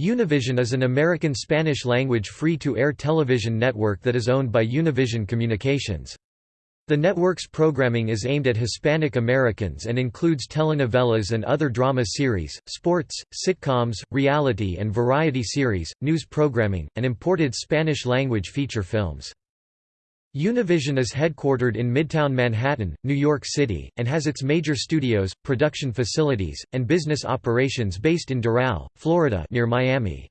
Univision is an American Spanish-language free-to-air television network that is owned by Univision Communications. The network's programming is aimed at Hispanic Americans and includes telenovelas and other drama series, sports, sitcoms, reality and variety series, news programming, and imported Spanish-language feature films. Univision is headquartered in Midtown Manhattan, New York City, and has its major studios, production facilities, and business operations based in Doral, Florida near Miami.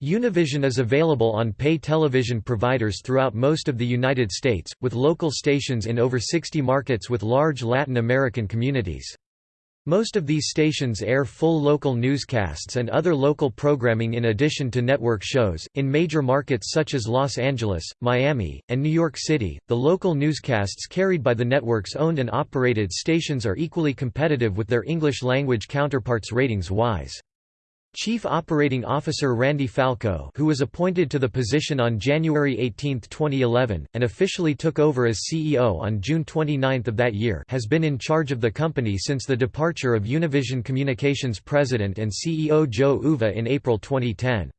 Univision is available on pay television providers throughout most of the United States, with local stations in over 60 markets with large Latin American communities. Most of these stations air full local newscasts and other local programming in addition to network shows. In major markets such as Los Angeles, Miami, and New York City, the local newscasts carried by the network's owned and operated stations are equally competitive with their English language counterparts ratings wise. Chief Operating Officer Randy Falco who was appointed to the position on January 18, 2011, and officially took over as CEO on June 29 of that year has been in charge of the company since the departure of Univision Communications President and CEO Joe Uva in April 2010.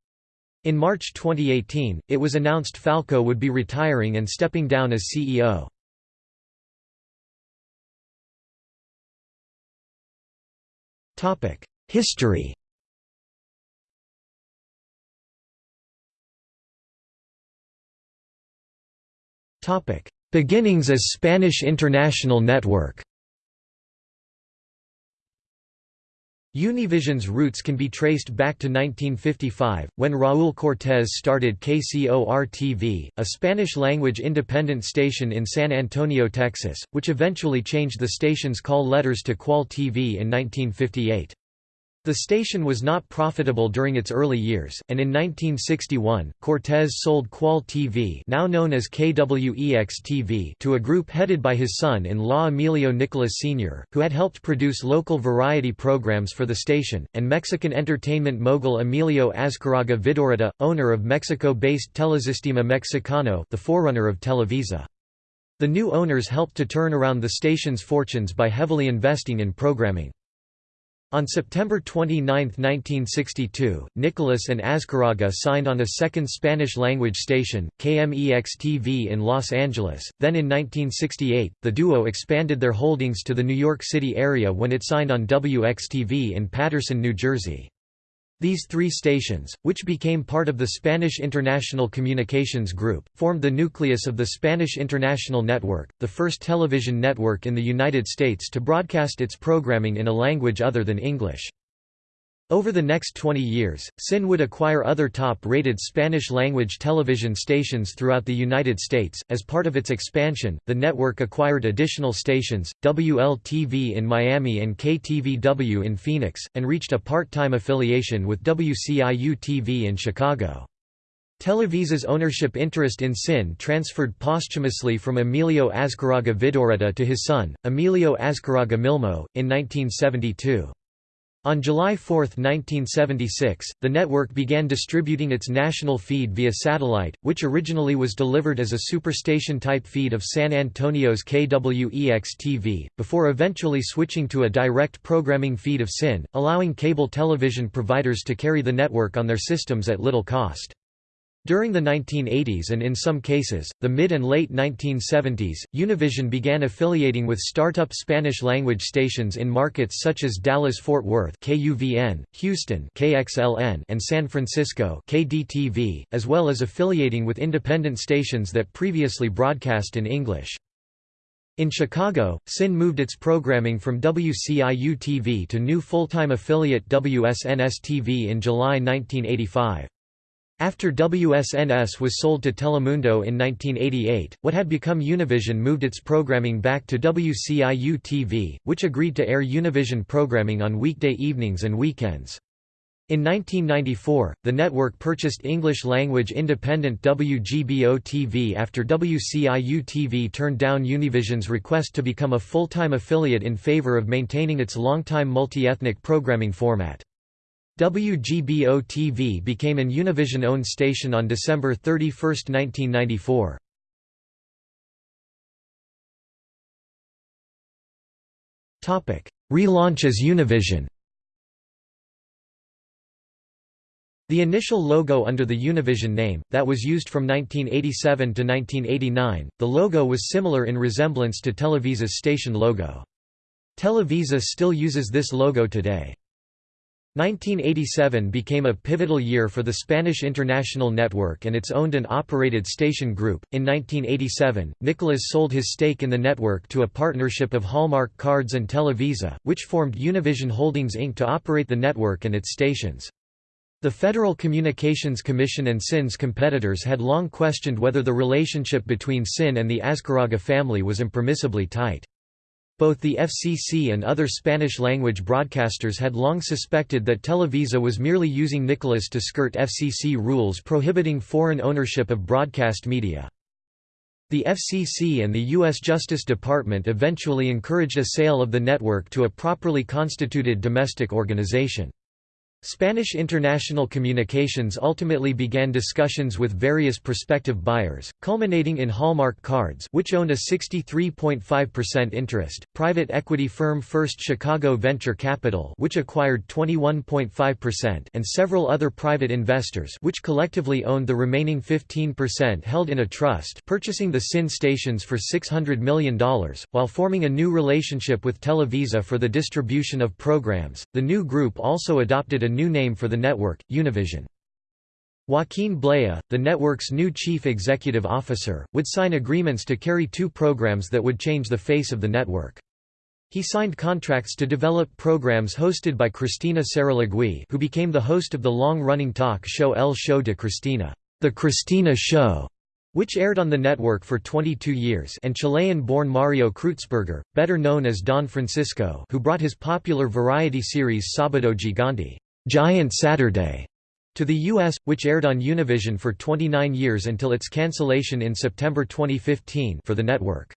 In March 2018, it was announced Falco would be retiring and stepping down as CEO. History Topic: Beginnings as Spanish International Network. Univision's roots can be traced back to 1955, when Raúl Cortés started KCOR-TV, a Spanish-language independent station in San Antonio, Texas, which eventually changed the station's call letters to KUAL TV in 1958. The station was not profitable during its early years, and in 1961, Cortés sold KUAL TV now known as KWEX-TV to a group headed by his son-in-law Emilio Nicolas Sr., who had helped produce local variety programs for the station, and Mexican entertainment mogul Emilio Azcárraga Vidaurreta, owner of Mexico-based Telesistema Mexicano the forerunner of Televisa. The new owners helped to turn around the station's fortunes by heavily investing in programming. On September 29, 1962, Nicolas and Azcárraga signed on a second Spanish-language station, KMEX-TV in Los Angeles. Then in 1968, the duo expanded their holdings to the New York City area when it signed on WXTV in Paterson, New Jersey. These three stations, which became part of the Spanish International Communications Group, formed the nucleus of the Spanish International Network, the first television network in the United States to broadcast its programming in a language other than English. Over the next 20 years, SIN would acquire other top-rated Spanish-language television stations throughout the United States. As part of its expansion, the network acquired additional stations, WLTV in Miami and KTVW in Phoenix, and reached a part-time affiliation with WCIU-TV in Chicago. Televisa's ownership interest in SIN transferred posthumously from Emilio Azcárraga Vidaurreta to his son, Emilio Azcárraga Milmo, in 1972. On July 4, 1976, the network began distributing its national feed via satellite, which originally was delivered as a superstation-type feed of San Antonio's KWEX-TV, before eventually switching to a direct programming feed of SIN, allowing cable television providers to carry the network on their systems at little cost. During the 1980s and in some cases, the mid and late 1970s, Univision began affiliating with startup Spanish-language stations in markets such as Dallas-Fort Worth KUVN, Houston KXLN, and San Francisco KDTV, as well as affiliating with independent stations that previously broadcast in English. In Chicago, SIN moved its programming from WCIU-TV to new full-time affiliate WSNS-TV in July 1985. After WSNS was sold to Telemundo in 1988, what had become Univision moved its programming back to WCIU-TV, which agreed to air Univision programming on weekday evenings and weekends. In 1994, the network purchased English-language independent WGBO-TV after WCIU-TV turned down Univision's request to become a full-time affiliate in favor of maintaining its long-time multi-ethnic programming format. WGBO-TV became an Univision-owned station on December 31, 1994. Relaunch as Univision The initial logo under the Univision name, that was used from 1987 to 1989, the logo was similar in resemblance to Televisa's station logo. Televisa still uses this logo today. 1987 became a pivotal year for the Spanish International Network and its owned and operated station group. In 1987, Nicolas sold his stake in the network to a partnership of Hallmark Cards and Televisa, which formed Univision Holdings Inc. to operate the network and its stations. The Federal Communications Commission and SIN's competitors had long questioned whether the relationship between SIN and the Azcárraga family was impermissibly tight. Both the FCC and other Spanish-language broadcasters had long suspected that Televisa was merely using Nicolas to skirt FCC rules prohibiting foreign ownership of broadcast media. The FCC and the U.S. Justice Department eventually encouraged a sale of the network to a properly constituted domestic organization. Spanish International Communications ultimately began discussions with various prospective buyers, culminating in Hallmark Cards which owned a 63.5% interest, private equity firm First Chicago Venture Capital which acquired 21.5% and several other private investors which collectively owned the remaining 15% held in a trust purchasing the SIN stations for $600 million, while forming a new relationship with Televisa for the distribution of programs. The new group also adopted a new name for the network, Univision. Joaquin Blaya, the network's new chief executive officer, would sign agreements to carry two programs that would change the face of the network. He signed contracts to develop programs hosted by Cristina Saralegui who became the host of the long-running talk show El Show de Cristina, The Cristina Show, which aired on the network for 22 years and Chilean-born Mario Kreutzberger, better known as Don Francisco who brought his popular variety series Sábado Gigante Giant Saturday to the U.S., which aired on Univision for 29 years until its cancellation in September 2015 for the network.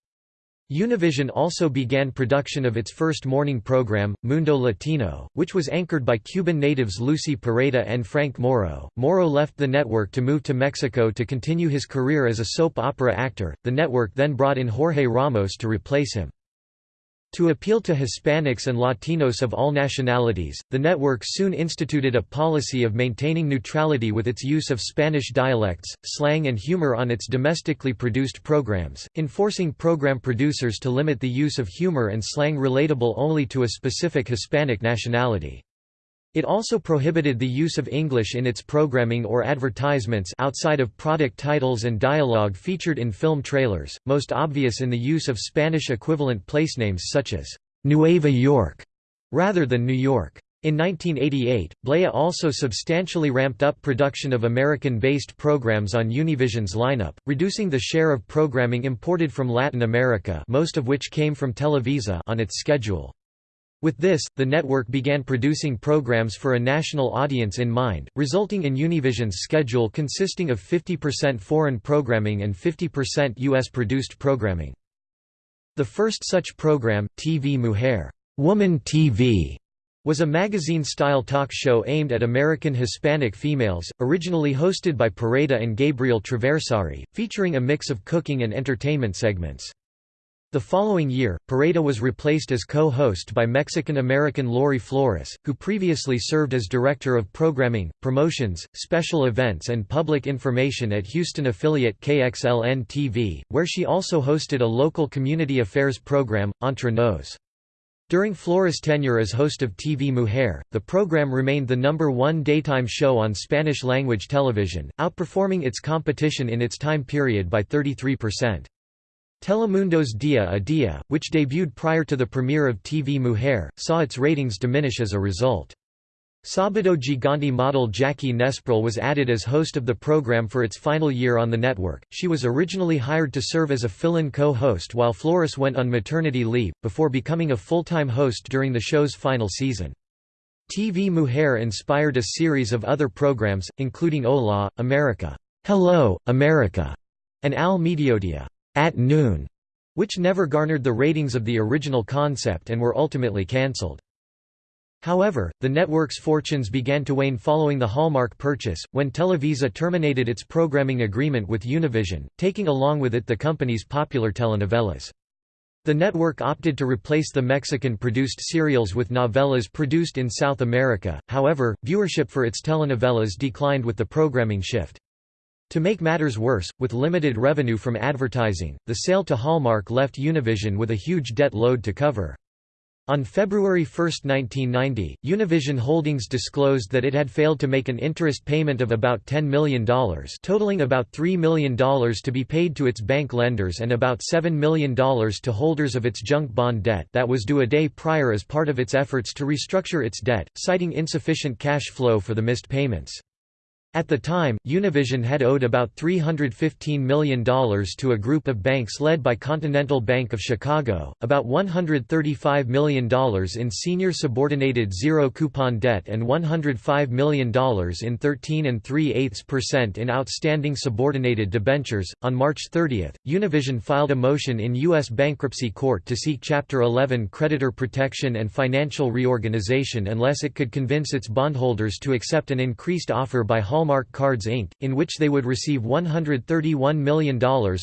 Univision also began production of its first morning program, Mundo Latino, which was anchored by Cuban natives Lucy Pereda and Frank Moro. Moro left the network to move to Mexico to continue his career as a soap opera actor. The network then brought in Jorge Ramos to replace him. To appeal to Hispanics and Latinos of all nationalities, the network soon instituted a policy of maintaining neutrality with its use of Spanish dialects, slang and humor on its domestically produced programs, enforcing program producers to limit the use of humor and slang relatable only to a specific Hispanic nationality. It also prohibited the use of English in its programming or advertisements outside of product titles and dialogue featured in film trailers, most obvious in the use of Spanish equivalent placenames such as Nueva York rather than New York. In 1988, Blaya also substantially ramped up production of American-based programs on Univision's lineup, reducing the share of programming imported from Latin America most of which came from Televisa on its schedule. With this, the network began producing programs for a national audience in mind, resulting in Univision's schedule consisting of 50% foreign programming and 50% U.S.-produced programming. The first such program, TV Mujer Woman TV, was a magazine-style talk show aimed at American Hispanic females, originally hosted by Pereda and Gabriel Traversari, featuring a mix of cooking and entertainment segments. The following year, Pereda was replaced as co-host by Mexican-American Lori Flores, who previously served as Director of Programming, Promotions, Special Events and Public Information at Houston affiliate KXLN-TV, where she also hosted a local community affairs program, Entre Nos. During Flores' tenure as host of TV Mujer, the program remained the number one daytime show on Spanish-language television, outperforming its competition in its time period by 33%. Telemundo's Dia a Dia, which debuted prior to the premiere of TV Mujer, saw its ratings diminish as a result. Sábado Gigante model Jackie Nespral was added as host of the program for its final year on the network. She was originally hired to serve as a fill-in co-host while Flores went on maternity leave, before becoming a full-time host during the show's final season. TV Mujer inspired a series of other programs, including Hola, America, Hello, America, and Al Mediodía at noon, which never garnered the ratings of the original concept and were ultimately cancelled. However, the network's fortunes began to wane following the Hallmark purchase, when Televisa terminated its programming agreement with Univision, taking along with it the company's popular telenovelas. The network opted to replace the Mexican-produced serials with novellas produced in South America, however, viewership for its telenovelas declined with the programming shift. To make matters worse, with limited revenue from advertising, the sale to Hallmark left Univision with a huge debt load to cover. On February 1, 1990, Univision Holdings disclosed that it had failed to make an interest payment of about $10 million totaling about $3 million to be paid to its bank lenders and about $7 million to holders of its junk bond debt that was due a day prior as part of its efforts to restructure its debt, citing insufficient cash flow for the missed payments. At the time, Univision had owed about $315 million to a group of banks led by Continental Bank of Chicago, about $135 million in senior subordinated zero-coupon debt and $105 million in 13 and 3 percent in outstanding subordinated debentures. On March 30, Univision filed a motion in U.S. bankruptcy court to seek Chapter 11 creditor protection and financial reorganization unless it could convince its bondholders to accept an increased offer by Hallmark Hallmark Cards Inc., in which they would receive $131 million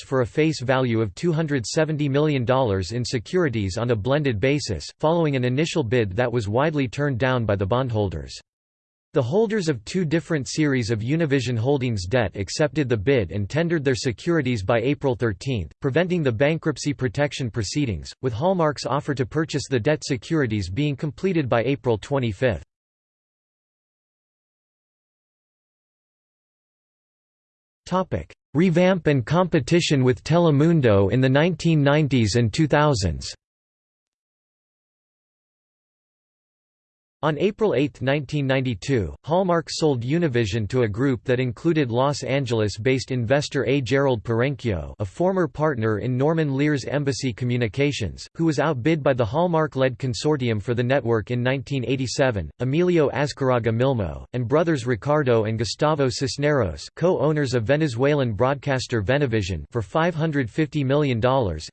for a face value of $270 million in securities on a blended basis, following an initial bid that was widely turned down by the bondholders. The holders of two different series of Univision Holdings debt accepted the bid and tendered their securities by April 13, preventing the bankruptcy protection proceedings, with Hallmark's offer to purchase the debt securities being completed by April 25. Revamp and competition with Telemundo in the 1990s and 2000s On April 8, 1992, Hallmark sold Univision to a group that included Los Angeles-based investor A. Gerald Perenchio a former partner in Norman Lear's Embassy Communications, who was outbid by the Hallmark-led consortium for the network in 1987, Emilio Azcarraga Milmo, and brothers Ricardo and Gustavo Cisneros co-owners of Venezuelan broadcaster Venevision for $550 million,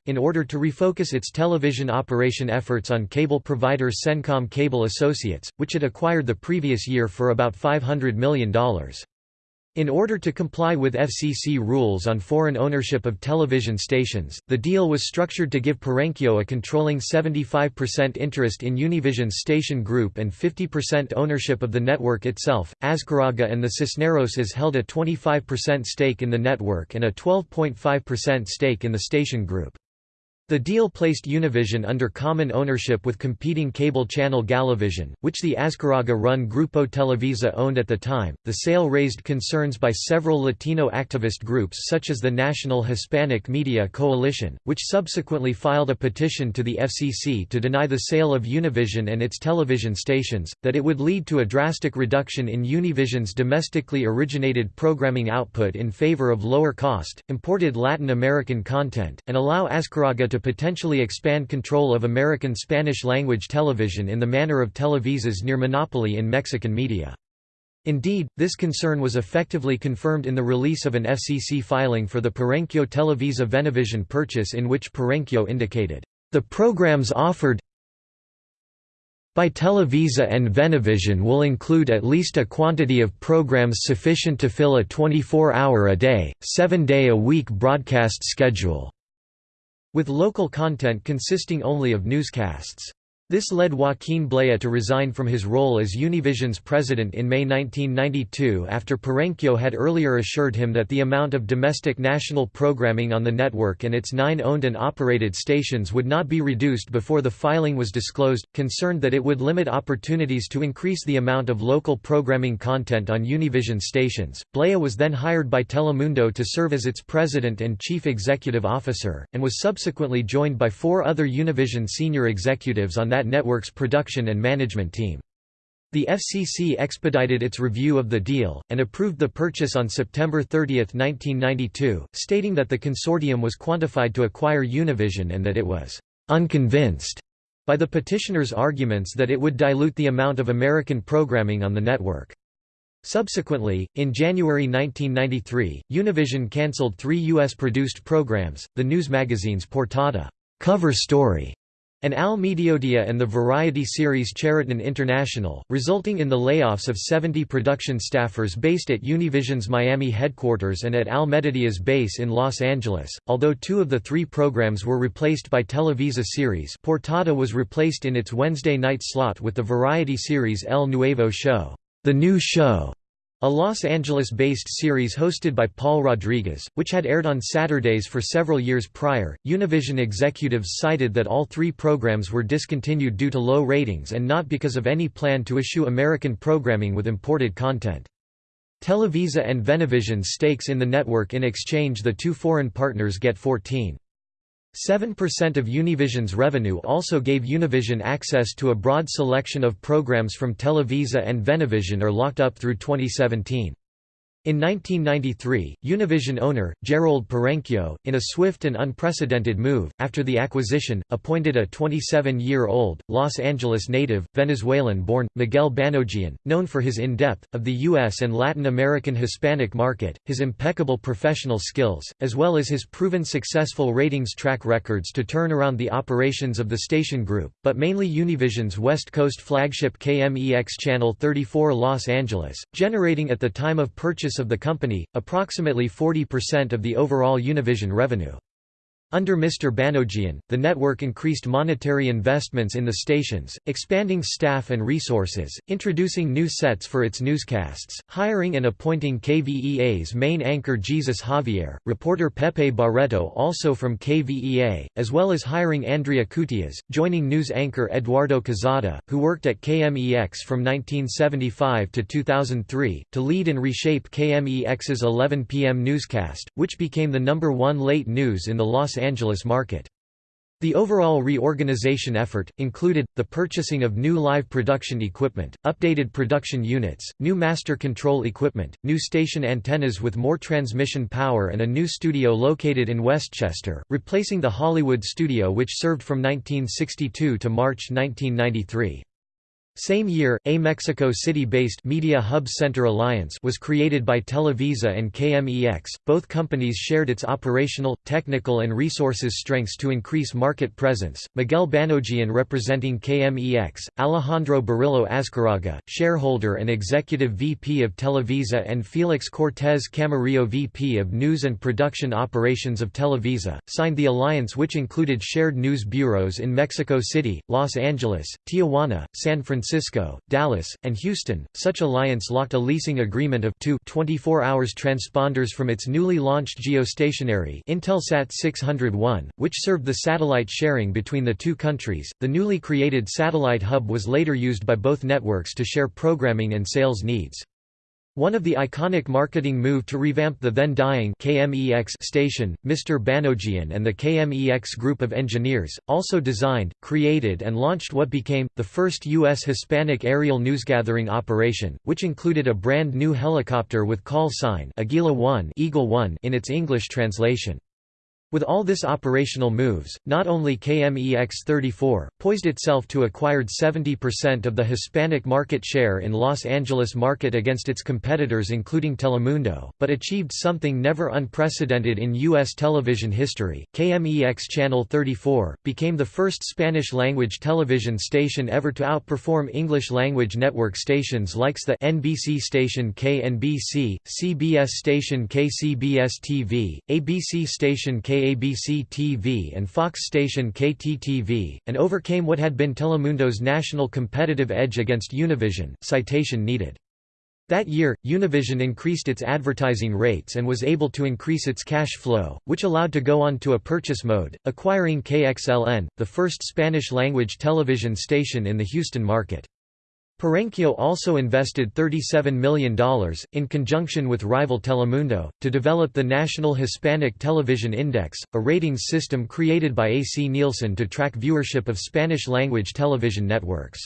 in order to refocus its television operation efforts on cable provider Cencom Cable Associates which it acquired the previous year for about $500 million. In order to comply with FCC rules on foreign ownership of television stations, the deal was structured to give Perenchio a controlling 75% interest in Univision's station group and 50% ownership of the network itself. Azcarraga and the Cisneroses held a 25% stake in the network and a 12.5% stake in the station group. The deal placed Univision under common ownership with competing cable channel Galavision, which the Azcarraga-run Grupo Televisa owned at the time. The sale raised concerns by several Latino activist groups such as the National Hispanic Media Coalition, which subsequently filed a petition to the FCC to deny the sale of Univision and its television stations, that it would lead to a drastic reduction in Univision's domestically originated programming output in favor of lower-cost, imported Latin American content, and allow Azcarraga to potentially expand control of American Spanish-language television in the manner of Televisa's near monopoly in Mexican media. Indeed, this concern was effectively confirmed in the release of an FCC filing for the Perenchio Televisa Venevision purchase in which Perenchio indicated, "...the programs offered by Televisa and Venevision will include at least a quantity of programs sufficient to fill a 24-hour-a-day, seven-day-a-week broadcast schedule." With local content consisting only of newscasts. This led Joaquin Blaya to resign from his role as Univision's president in May 1992 after Perenchio had earlier assured him that the amount of domestic national programming on the network and its nine owned and operated stations would not be reduced before the filing was disclosed, concerned that it would limit opportunities to increase the amount of local programming content on Univision stations. Blaya was then hired by Telemundo to serve as its president and chief executive officer, and was subsequently joined by four other Univision senior executives on that network's production and management team. The FCC expedited its review of the deal, and approved the purchase on September 30, 1992, stating that the consortium was quantified to acquire Univision and that it was «unconvinced» by the petitioners' arguments that it would dilute the amount of American programming on the network. Subsequently, in January 1993, Univision cancelled three U.S.-produced programs, the news magazine's Portada cover story and Al Mediodía and the variety series Cheriton International, resulting in the layoffs of 70 production staffers based at Univision's Miami headquarters and at Al Mediodía's base in Los Angeles. Although two of the three programs were replaced by Televisa series, Portada was replaced in its Wednesday night slot with the variety series El Nuevo Show, The New Show, a Los Angeles-based series hosted by Paul Rodriguez, which had aired on Saturdays for several years prior, Univision executives cited that all three programs were discontinued due to low ratings and not because of any plan to issue American programming with imported content. Televisa and Venevision's stakes in the network in exchange the two foreign partners get 14. 7% of Univision's revenue also gave Univision access to a broad selection of programs from Televisa and Venevision are locked up through 2017. In 1993, Univision owner, Gerald Perenchio, in a swift and unprecedented move, after the acquisition, appointed a 27-year-old, Los Angeles native, Venezuelan-born, Miguel Banogian, known for his in-depth, of the U.S. and Latin American Hispanic market, his impeccable professional skills, as well as his proven successful ratings track records to turn around the operations of the station group, but mainly Univision's West Coast flagship KMEX Channel 34 Los Angeles, generating at the time of purchase of the company, approximately 40% of the overall Univision revenue. Under Mr. Banogian, the network increased monetary investments in the stations, expanding staff and resources, introducing new sets for its newscasts, hiring and appointing KVEA's main anchor Jesus Javier, reporter Pepe Barreto also from KVEA, as well as hiring Andrea Cutias, joining news anchor Eduardo Quezada, who worked at KMEX from 1975 to 2003, to lead and reshape KMEX's 11 p.m. newscast, which became the number one late news in the Los Angeles market. The overall reorganization effort, included, the purchasing of new live production equipment, updated production units, new master control equipment, new station antennas with more transmission power and a new studio located in Westchester, replacing the Hollywood studio which served from 1962 to March 1993. Same year, a Mexico City-based Media Hub Center Alliance was created by Televisa and KMEX. Both companies shared its operational, technical and resources strengths to increase market presence. Miguel Banogian representing KMEX, Alejandro Burillo Azcarraga, shareholder and executive VP of Televisa and Felix Cortés Camarillo VP of News and Production Operations of Televisa, signed the alliance which included shared news bureaus in Mexico City, Los Angeles, Tijuana, San Francisco Francisco, Dallas, and Houston. Such alliance locked a leasing agreement of two 24 hours transponders from its newly launched geostationary Intelsat 601, which served the satellite sharing between the two countries. The newly created satellite hub was later used by both networks to share programming and sales needs. One of the iconic marketing move to revamp the then dying KMEX station, Mr. Banogian and the KMEX group of engineers, also designed, created and launched what became, the first U.S. Hispanic aerial newsgathering operation, which included a brand new helicopter with call sign Aguila 1 Eagle 1 in its English translation. With all this operational moves, not only KMEX34, poised itself to acquired 70% of the Hispanic market share in Los Angeles market against its competitors including Telemundo, but achieved something never unprecedented in U.S. television history. KMEX Channel 34, became the first Spanish-language television station ever to outperform English-language network stations like the NBC station KNBC, CBS station KCBS-TV, ABC station K KABC-TV and Fox station KTTV, and overcame what had been Telemundo's national competitive edge against Univision citation needed. That year, Univision increased its advertising rates and was able to increase its cash flow, which allowed to go on to a purchase mode, acquiring KXLN, the first Spanish-language television station in the Houston market. Perenchio also invested $37 million, in conjunction with rival Telemundo, to develop the National Hispanic Television Index, a ratings system created by AC Nielsen to track viewership of Spanish-language television networks.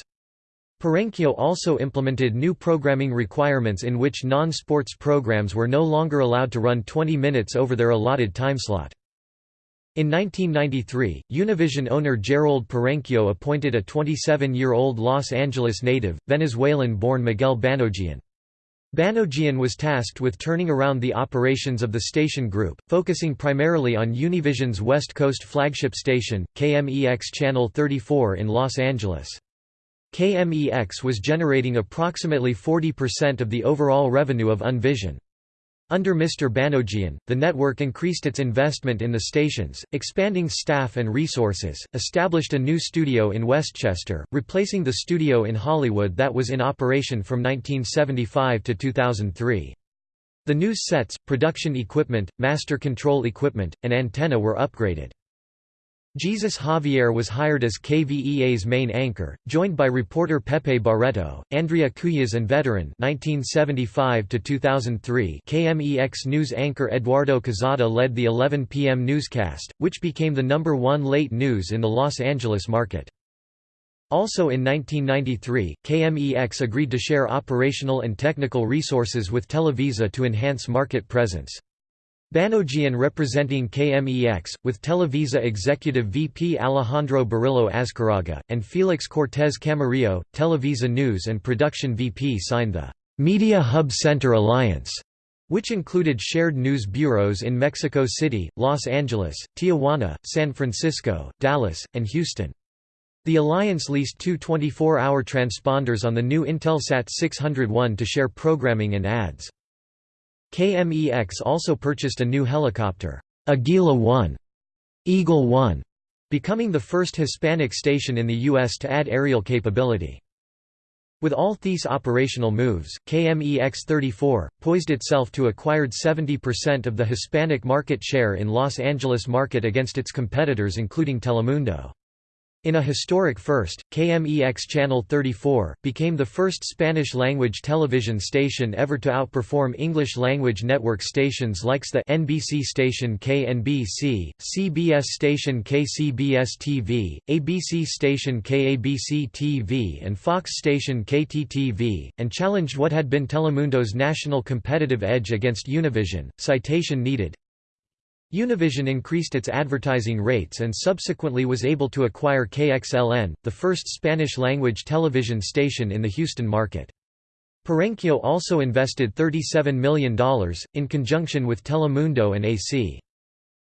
Perenchio also implemented new programming requirements in which non-sports programs were no longer allowed to run 20 minutes over their allotted timeslot. In 1993, Univision owner Gerald Perenchio appointed a 27-year-old Los Angeles native, Venezuelan-born Miguel Banogian. Banogian was tasked with turning around the operations of the station group, focusing primarily on Univision's West Coast flagship station, KMEX Channel 34 in Los Angeles. KMEX was generating approximately 40% of the overall revenue of Univision. Under Mr. Banogian, the network increased its investment in the stations, expanding staff and resources, established a new studio in Westchester, replacing the studio in Hollywood that was in operation from 1975 to 2003. The news sets, production equipment, master control equipment, and antenna were upgraded. Jesus Javier was hired as KVEA's main anchor, joined by reporter Pepe Barreto, Andrea Cuyas and veteran 1975 KMEX news anchor Eduardo Quezada led the 11 p.m. newscast, which became the number one late news in the Los Angeles market. Also in 1993, KMEX agreed to share operational and technical resources with Televisa to enhance market presence. Banogian representing KMEX, with Televisa Executive VP Alejandro Burillo Azcarraga, and Felix Cortés Camarillo, Televisa News and Production VP signed the Media Hub Center Alliance, which included shared news bureaus in Mexico City, Los Angeles, Tijuana, San Francisco, Dallas, and Houston. The alliance leased two 24-hour transponders on the new Intelsat 601 to share programming and ads. KMEX also purchased a new helicopter, Aguila 1, Eagle 1, becoming the first Hispanic station in the U.S. to add aerial capability. With all these operational moves, KMEX 34, poised itself to acquired 70% of the Hispanic market share in Los Angeles market against its competitors including Telemundo. In a historic first, KMEX Channel 34, became the first Spanish-language television station ever to outperform English-language network stations like the NBC station KNBC, CBS station KCBS-TV, ABC station KABC-TV and Fox station KTTV, and challenged what had been Telemundo's national competitive edge against Univision. Citation needed Univision increased its advertising rates and subsequently was able to acquire KXLN, the first Spanish-language television station in the Houston market. Perenchio also invested $37 million, in conjunction with Telemundo and AC.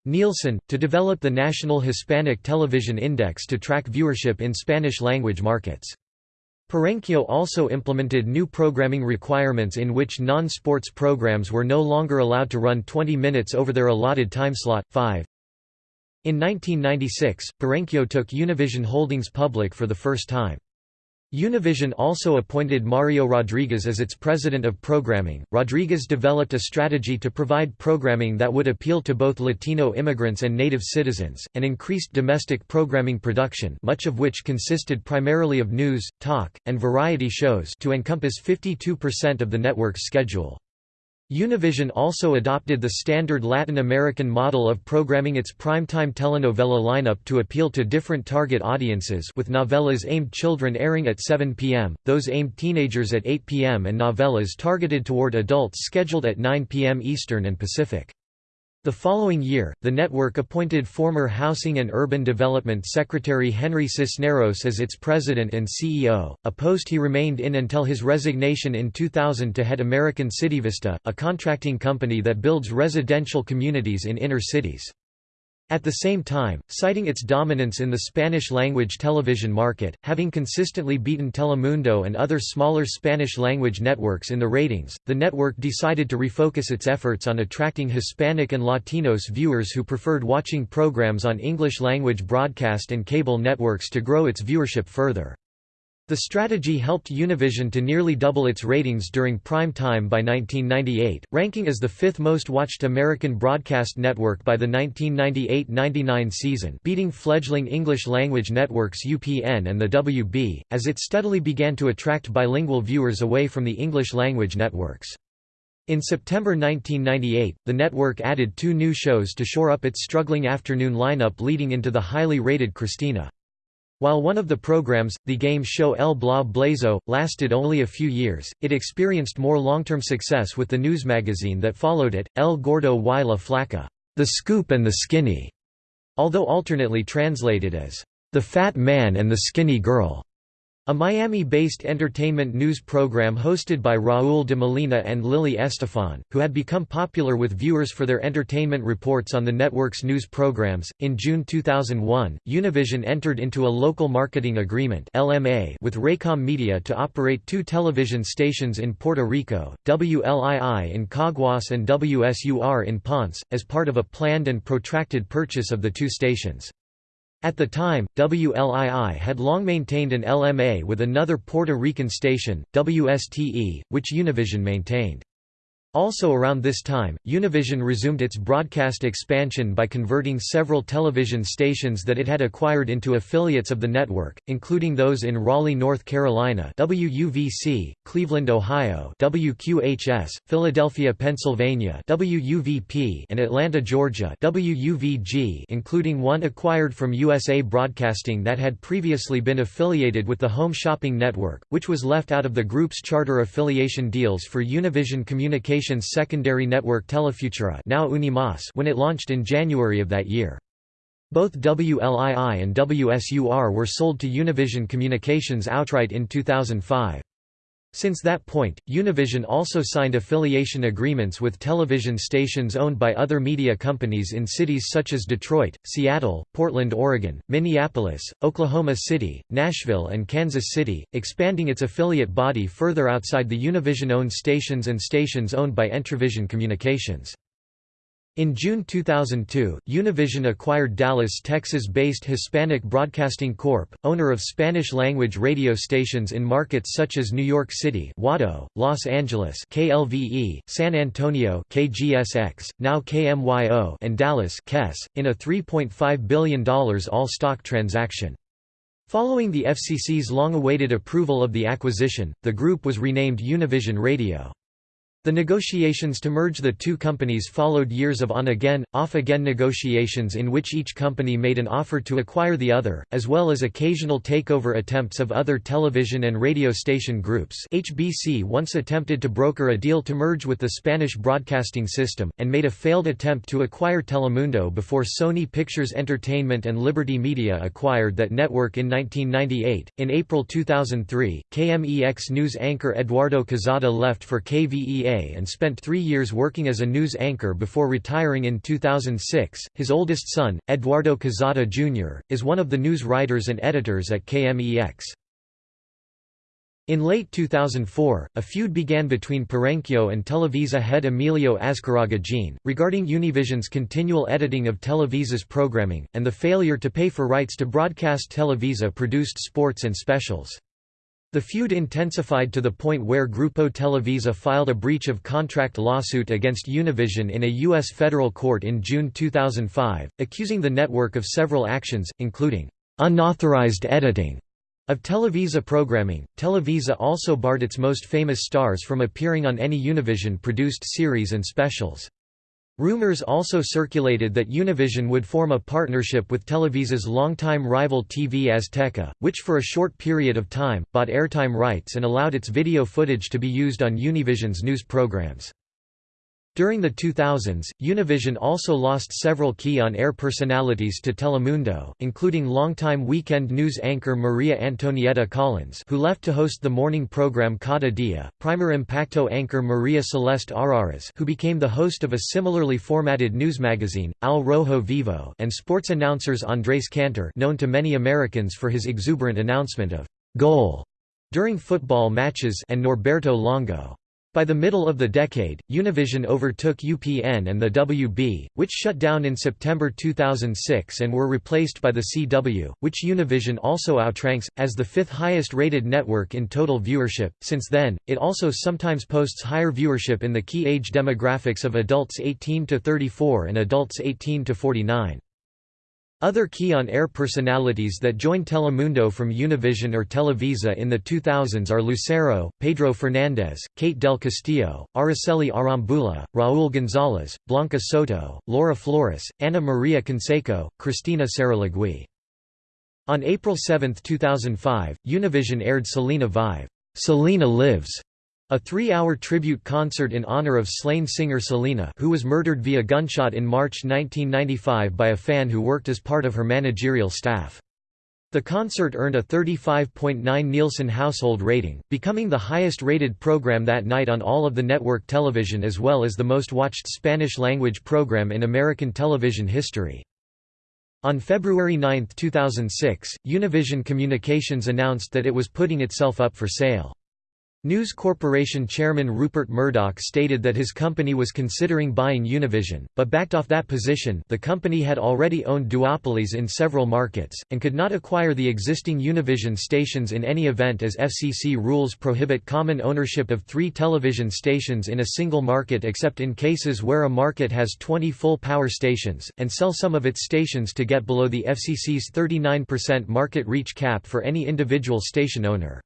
Nielsen, to develop the National Hispanic Television Index to track viewership in Spanish-language markets. Perenchio also implemented new programming requirements in which non-sports programs were no longer allowed to run 20 minutes over their allotted timeslot. 5. In 1996, Perenchio took Univision Holdings public for the first time. Univision also appointed Mario Rodriguez as its president of programming. Rodriguez developed a strategy to provide programming that would appeal to both Latino immigrants and native citizens, and increased domestic programming production, much of which consisted primarily of news, talk, and variety shows, to encompass 52% of the network's schedule. Univision also adopted the standard Latin American model of programming its primetime telenovela lineup to appeal to different target audiences with novellas aimed children airing at 7 p.m., those aimed teenagers at 8 p.m. and novellas targeted toward adults scheduled at 9 p.m. Eastern and Pacific. The following year, the network appointed former Housing and Urban Development Secretary Henry Cisneros as its president and CEO, a post he remained in until his resignation in 2000 to head American CityVista, a contracting company that builds residential communities in inner cities. At the same time, citing its dominance in the Spanish-language television market, having consistently beaten Telemundo and other smaller Spanish-language networks in the ratings, the network decided to refocus its efforts on attracting Hispanic and Latinos viewers who preferred watching programs on English-language broadcast and cable networks to grow its viewership further. The strategy helped Univision to nearly double its ratings during prime time by 1998, ranking as the fifth most watched American broadcast network by the 1998–99 season beating fledgling English-language networks UPN and the WB, as it steadily began to attract bilingual viewers away from the English-language networks. In September 1998, the network added two new shows to shore up its struggling afternoon lineup leading into the highly rated Cristina. While one of the programs, the game show El Bla Blazo, lasted only a few years, it experienced more long-term success with the news magazine that followed it, El Gordo y la Flaca, The Scoop and the Skinny, although alternately translated as The Fat Man and the Skinny Girl. A Miami-based entertainment news program hosted by Raúl de Molina and Lily Estefan, who had become popular with viewers for their entertainment reports on the network's news programs. In June 2001, Univision entered into a local marketing agreement (LMA) with Raycom Media to operate two television stations in Puerto Rico, WLII in Caguas and WSUR in Ponce, as part of a planned and protracted purchase of the two stations. At the time, WLII had long maintained an LMA with another Puerto Rican station, WSTE, which Univision maintained. Also around this time, Univision resumed its broadcast expansion by converting several television stations that it had acquired into affiliates of the network, including those in Raleigh, North Carolina WUVC, Cleveland, Ohio WQHS, Philadelphia, Pennsylvania WUVP, and Atlanta, Georgia WUVG, including one acquired from USA Broadcasting that had previously been affiliated with the Home Shopping Network, which was left out of the group's charter affiliation deals for Univision Communications Secondary network Telefutura now Unimas when it launched in January of that year. Both WLII and WSUR were sold to Univision Communications outright in 2005. Since that point, Univision also signed affiliation agreements with television stations owned by other media companies in cities such as Detroit, Seattle, Portland, Oregon, Minneapolis, Oklahoma City, Nashville and Kansas City, expanding its affiliate body further outside the Univision-owned stations and stations owned by Entravision Communications. In June 2002, Univision acquired Dallas, Texas-based Hispanic Broadcasting Corp., owner of Spanish-language radio stations in markets such as New York City WADO, Los Angeles KLVE, San Antonio KGSX, now KMYO and Dallas KES, in a $3.5 billion all-stock transaction. Following the FCC's long-awaited approval of the acquisition, the group was renamed Univision Radio. The negotiations to merge the two companies followed years of on-again, off-again negotiations in which each company made an offer to acquire the other, as well as occasional takeover attempts of other television and radio station groups HBC once attempted to broker a deal to merge with the Spanish broadcasting system, and made a failed attempt to acquire Telemundo before Sony Pictures Entertainment and Liberty Media acquired that network in 1998. In April 2003, KMEX news anchor Eduardo Quezada left for And spent three years working as a news anchor before retiring in 2006. His oldest son, Eduardo Quezada Jr., is one of the news writers and editors at KMEX. In late 2004, a feud began between Perenchio and Televisa head Emilio Azcarraga Jean, regarding Univision's continual editing of Televisa's programming, and the failure to pay for rights to broadcast Televisa-produced sports and specials. The feud intensified to the point where Grupo Televisa filed a breach of contract lawsuit against Univision in a U.S. federal court in June 2005, accusing the network of several actions, including unauthorized editing of Televisa programming. Televisa also barred its most famous stars from appearing on any Univision produced series and specials. Rumors also circulated that Univision would form a partnership with Televisa's longtime rival TV Azteca, which for a short period of time, bought airtime rights and allowed its video footage to be used on Univision's news programs. During the 2000s, Univision also lost several key on-air personalities to Telemundo, including longtime weekend news anchor Maria Antonieta Collins who left to host the morning program Cada Dia, Primer Impacto anchor Maria Celeste Arrarás who became the host of a similarly formatted news magazine, Al Rojo Vivo and sports announcers Andres Cantor known to many Americans for his exuberant announcement of «goal» during football matches and Norberto Longo. By the middle of the decade, Univision overtook UPN and the WB, which shut down in September 2006 and were replaced by the CW, which Univision also outranks, as the fifth highest rated network in total viewership. Since then, it also sometimes posts higher viewership in the key age demographics of adults 18 to 34 and adults 18 to 49. Other key on-air personalities that joined Telemundo from Univision or Televisa in the 2000s are Lucero, Pedro Fernandez, Kate del Castillo, Araceli Arambula, Raúl González, Blanca Soto, Laura Flores, Ana Maria Canseco, Cristina Saralegui. On April 7, 2005, Univision aired Selena Vive, Selena Lives, a three-hour tribute concert in honor of slain singer Selena who was murdered via gunshot in March 1995 by a fan who worked as part of her managerial staff. The concert earned a 35.9 Nielsen household rating, becoming the highest-rated program that night on all of the network television as well as the most-watched Spanish-language program in American television history. On February 9, 2006, Univision Communications announced that it was putting itself up for sale. News Corporation chairman Rupert Murdoch stated that his company was considering buying Univision, but backed off that position the company had already owned duopolies in several markets, and could not acquire the existing Univision stations in any event as FCC rules prohibit common ownership of three television stations in a single market except in cases where a market has 20 full power stations, and sell some of its stations to get below the FCC's 39% market reach cap for any individual station owner.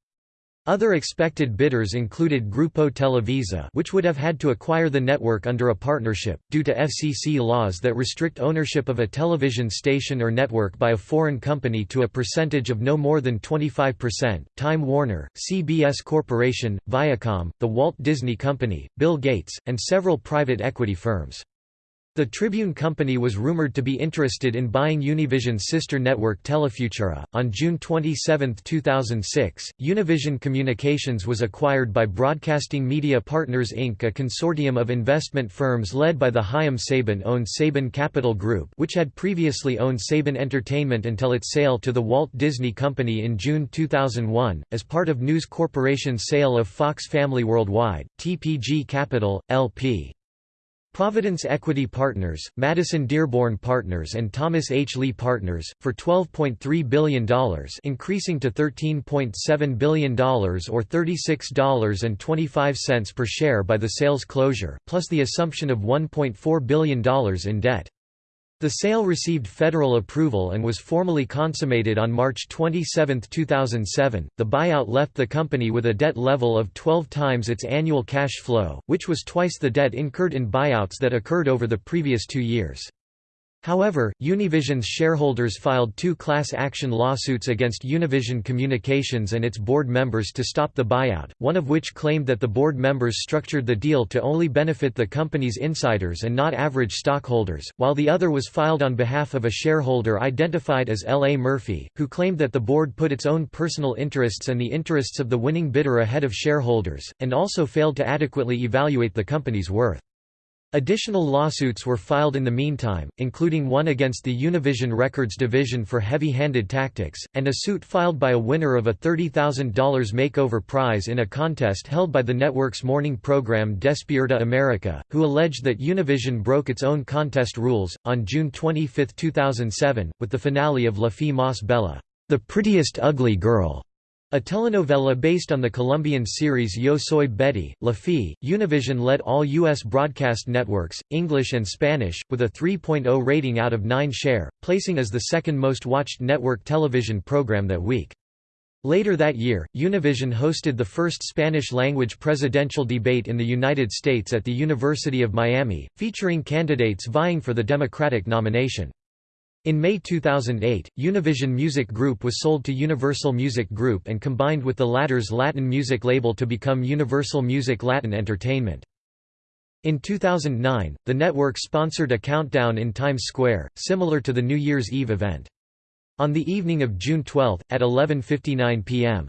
Other expected bidders included Grupo Televisa which would have had to acquire the network under a partnership, due to FCC laws that restrict ownership of a television station or network by a foreign company to a percentage of no more than 25%, Time Warner, CBS Corporation, Viacom, The Walt Disney Company, Bill Gates, and several private equity firms. The Tribune Company was rumored to be interested in buying Univision's sister network Telefutura. On June 27, 2006, Univision Communications was acquired by Broadcasting Media Partners Inc., a consortium of investment firms led by the Chaim Saban-owned Saban Capital Group, which had previously owned Saban Entertainment until its sale to the Walt Disney Company in June 2001, as part of News Corporation's sale of Fox Family Worldwide, TPG Capital, LP. Providence Equity Partners, Madison Dearborn Partners and Thomas H. Lee Partners, for $12.3 billion increasing to $13.7 billion or $36.25 per share by the sale's closure, plus the assumption of $1.4 billion in debt. The sale received federal approval and was formally consummated on March 27, 2007. The buyout left the company with a debt level of 12 times its annual cash flow, which was twice the debt incurred in buyouts that occurred over the previous two years. However, Univision's shareholders filed two class action lawsuits against Univision Communications and its board members to stop the buyout, one of which claimed that the board members structured the deal to only benefit the company's insiders and not average stockholders, while the other was filed on behalf of a shareholder identified as L. A. Murphy, who claimed that the board put its own personal interests and the interests of the winning bidder ahead of shareholders, and also failed to adequately evaluate the company's worth. Additional lawsuits were filed in the meantime, including one against the Univision Records division for heavy-handed tactics, and a suit filed by a winner of a $30,000 makeover prize in a contest held by the network's morning program Despierta America, who alleged that Univision broke its own contest rules. On June 25, 2007, with the finale of La Fea Más Bella, The Prettiest Ugly Girl, a telenovela based on the Colombian series Yo Soy Betty, La Fea, Univision led all U.S. broadcast networks, English and Spanish, with a 3.0 rating out of 9 share, placing as the second most watched network television program that week. Later that year, Univision hosted the first Spanish-language presidential debate in the United States at the University of Miami, featuring candidates vying for the Democratic nomination. In May 2008, Univision Music Group was sold to Universal Music Group and combined with the latter's Latin music label to become Universal Music Latin Entertainment. In 2009, the network sponsored a countdown in Times Square, similar to the New Year's Eve event. On the evening of June 12, at 11.59 p.m.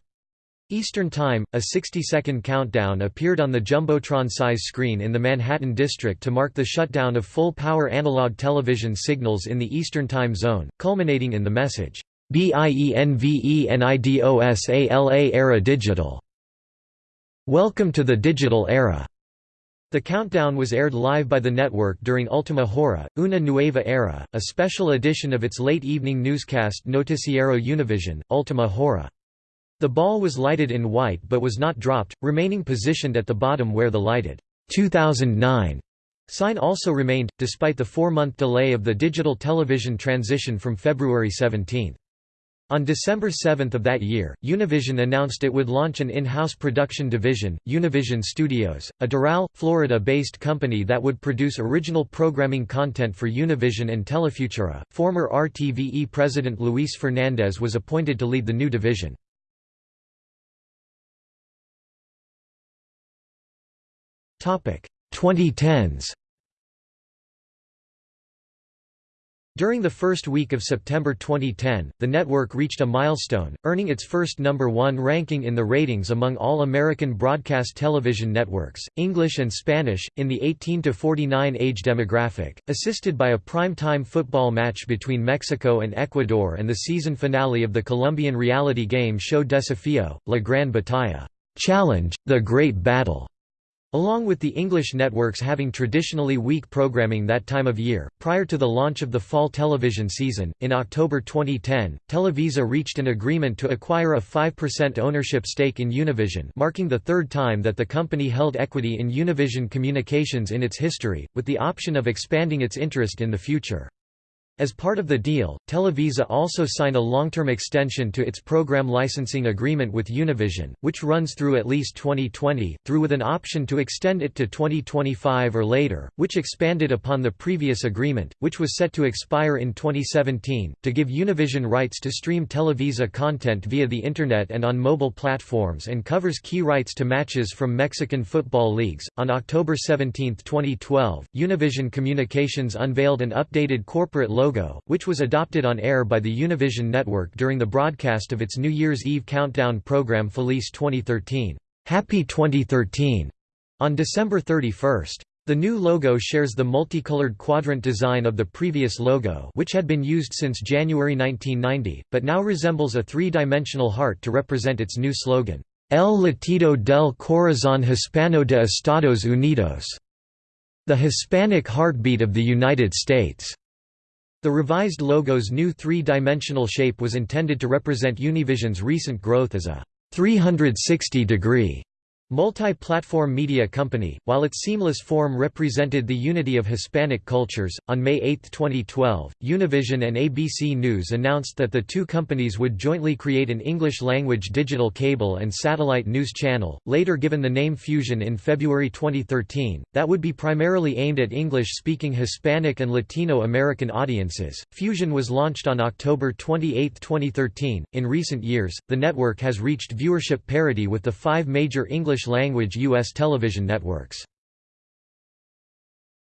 Eastern Time, a 60-second countdown appeared on the Jumbotron-size screen in the Manhattan district to mark the shutdown of full-power analog television signals in the Eastern Time Zone, culminating in the message, BIENVENIDOSALA Era Digital. Welcome to the digital era. The countdown was aired live by the network during Ultima Hora, Una Nueva Era, a special edition of its late-evening newscast Noticiero Univision, Ultima Hora. The ball was lighted in white but was not dropped, remaining positioned at the bottom where the lighted 2009 sign also remained, despite the four-month delay of the digital television transition from February 17. On December 7 of that year, Univision announced it would launch an in-house production division, Univision Studios, a Doral, Florida-based company that would produce original programming content for Univision and Telefutura. Former RTVE president Luis Fernandez was appointed to lead the new division. 2010s During the first week of September 2010, the network reached a milestone, earning its first number one ranking in the ratings among all American broadcast television networks, English and Spanish, in the 18 to 49 age demographic, assisted by a prime-time football match between Mexico and Ecuador and the season finale of the Colombian reality game show Desafío, La Gran Batalla, Challenge, The Great Battle. Along with the English networks having traditionally weak programming that time of year, prior to the launch of the fall television season, in October 2010, Televisa reached an agreement to acquire a 5% ownership stake in Univision marking the third time that the company held equity in Univision Communications in its history, with the option of expanding its interest in the future. As part of the deal, Televisa also signed a long-term extension to its program licensing agreement with Univision, which runs through at least 2020, through with an option to extend it to 2025 or later, which expanded upon the previous agreement, which was set to expire in 2017, to give Univision rights to stream Televisa content via the Internet and on mobile platforms and covers key rights to matches from Mexican football leagues. On October 17, 2012, Univision Communications unveiled an updated corporate logo logo, which was adopted on air by the Univision network during the broadcast of its New Year's Eve countdown program Feliz 2013 Happy 2013", on December 31. The new logo shares the multicolored quadrant design of the previous logo which had been used since January 1990, but now resembles a three-dimensional heart to represent its new slogan, El latido del corazón hispano de Estados Unidos, the Hispanic heartbeat of the United States. The revised logo's new three-dimensional shape was intended to represent Univision's recent growth as a 360-degree Multi-platform media company, while its seamless form represented the unity of Hispanic cultures, on May 8, 2012, Univision and ABC News announced that the two companies would jointly create an English-language digital cable and satellite news channel, later given the name Fusion in February 2013, that would be primarily aimed at English-speaking Hispanic and Latino American audiences. Fusion was launched on October 28, 2013. In recent years, the network has reached viewership parity with the five major English English-language U.S. television networks.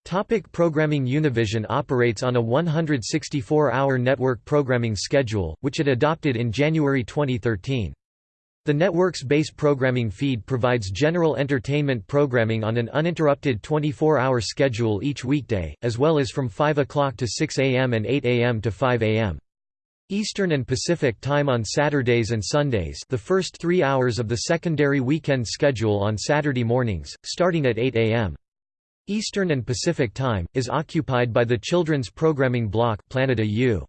Topic programming Univision operates on a 164-hour network programming schedule, which it adopted in January 2013. The network's base programming feed provides general entertainment programming on an uninterrupted 24-hour schedule each weekday, as well as from 5 o'clock to 6 a.m. and 8 a.m. to 5 a.m. Eastern and Pacific Time on Saturdays and Sundays the first three hours of the secondary weekend schedule on Saturday mornings, starting at 8 a.m. Eastern and Pacific Time, is occupied by the children's programming block Planeta U.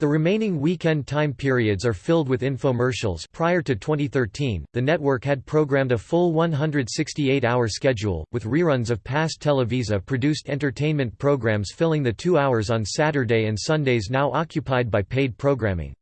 The remaining weekend time periods are filled with infomercials prior to 2013, the network had programmed a full 168-hour schedule, with reruns of past Televisa-produced entertainment programs filling the two hours on Saturday and Sundays now occupied by paid programming.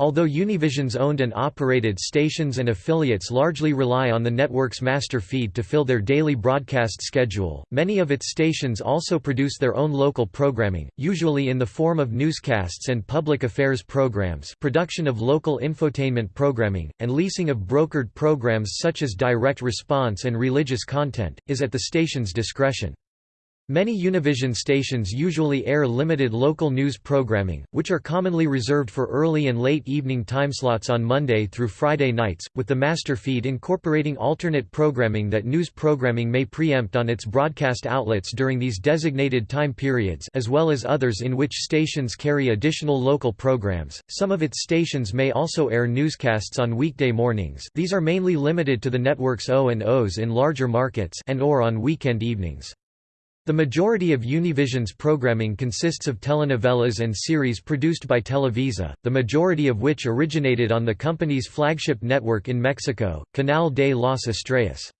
Although Univision's owned and operated stations and affiliates largely rely on the network's master feed to fill their daily broadcast schedule, many of its stations also produce their own local programming, usually in the form of newscasts and public affairs programs production of local infotainment programming, and leasing of brokered programs such as direct response and religious content, is at the station's discretion. Many Univision stations usually air limited local news programming, which are commonly reserved for early and late evening timeslots on Monday through Friday nights, with the master feed incorporating alternate programming that news programming may preempt on its broadcast outlets during these designated time periods as well as others in which stations carry additional local programs. Some of its stations may also air newscasts on weekday mornings these are mainly limited to the network's O&Os in larger markets and or on weekend evenings. The majority of Univision's programming consists of telenovelas and series produced by Televisa, the majority of which originated on the company's flagship network in Mexico, Canal de las Estrellas.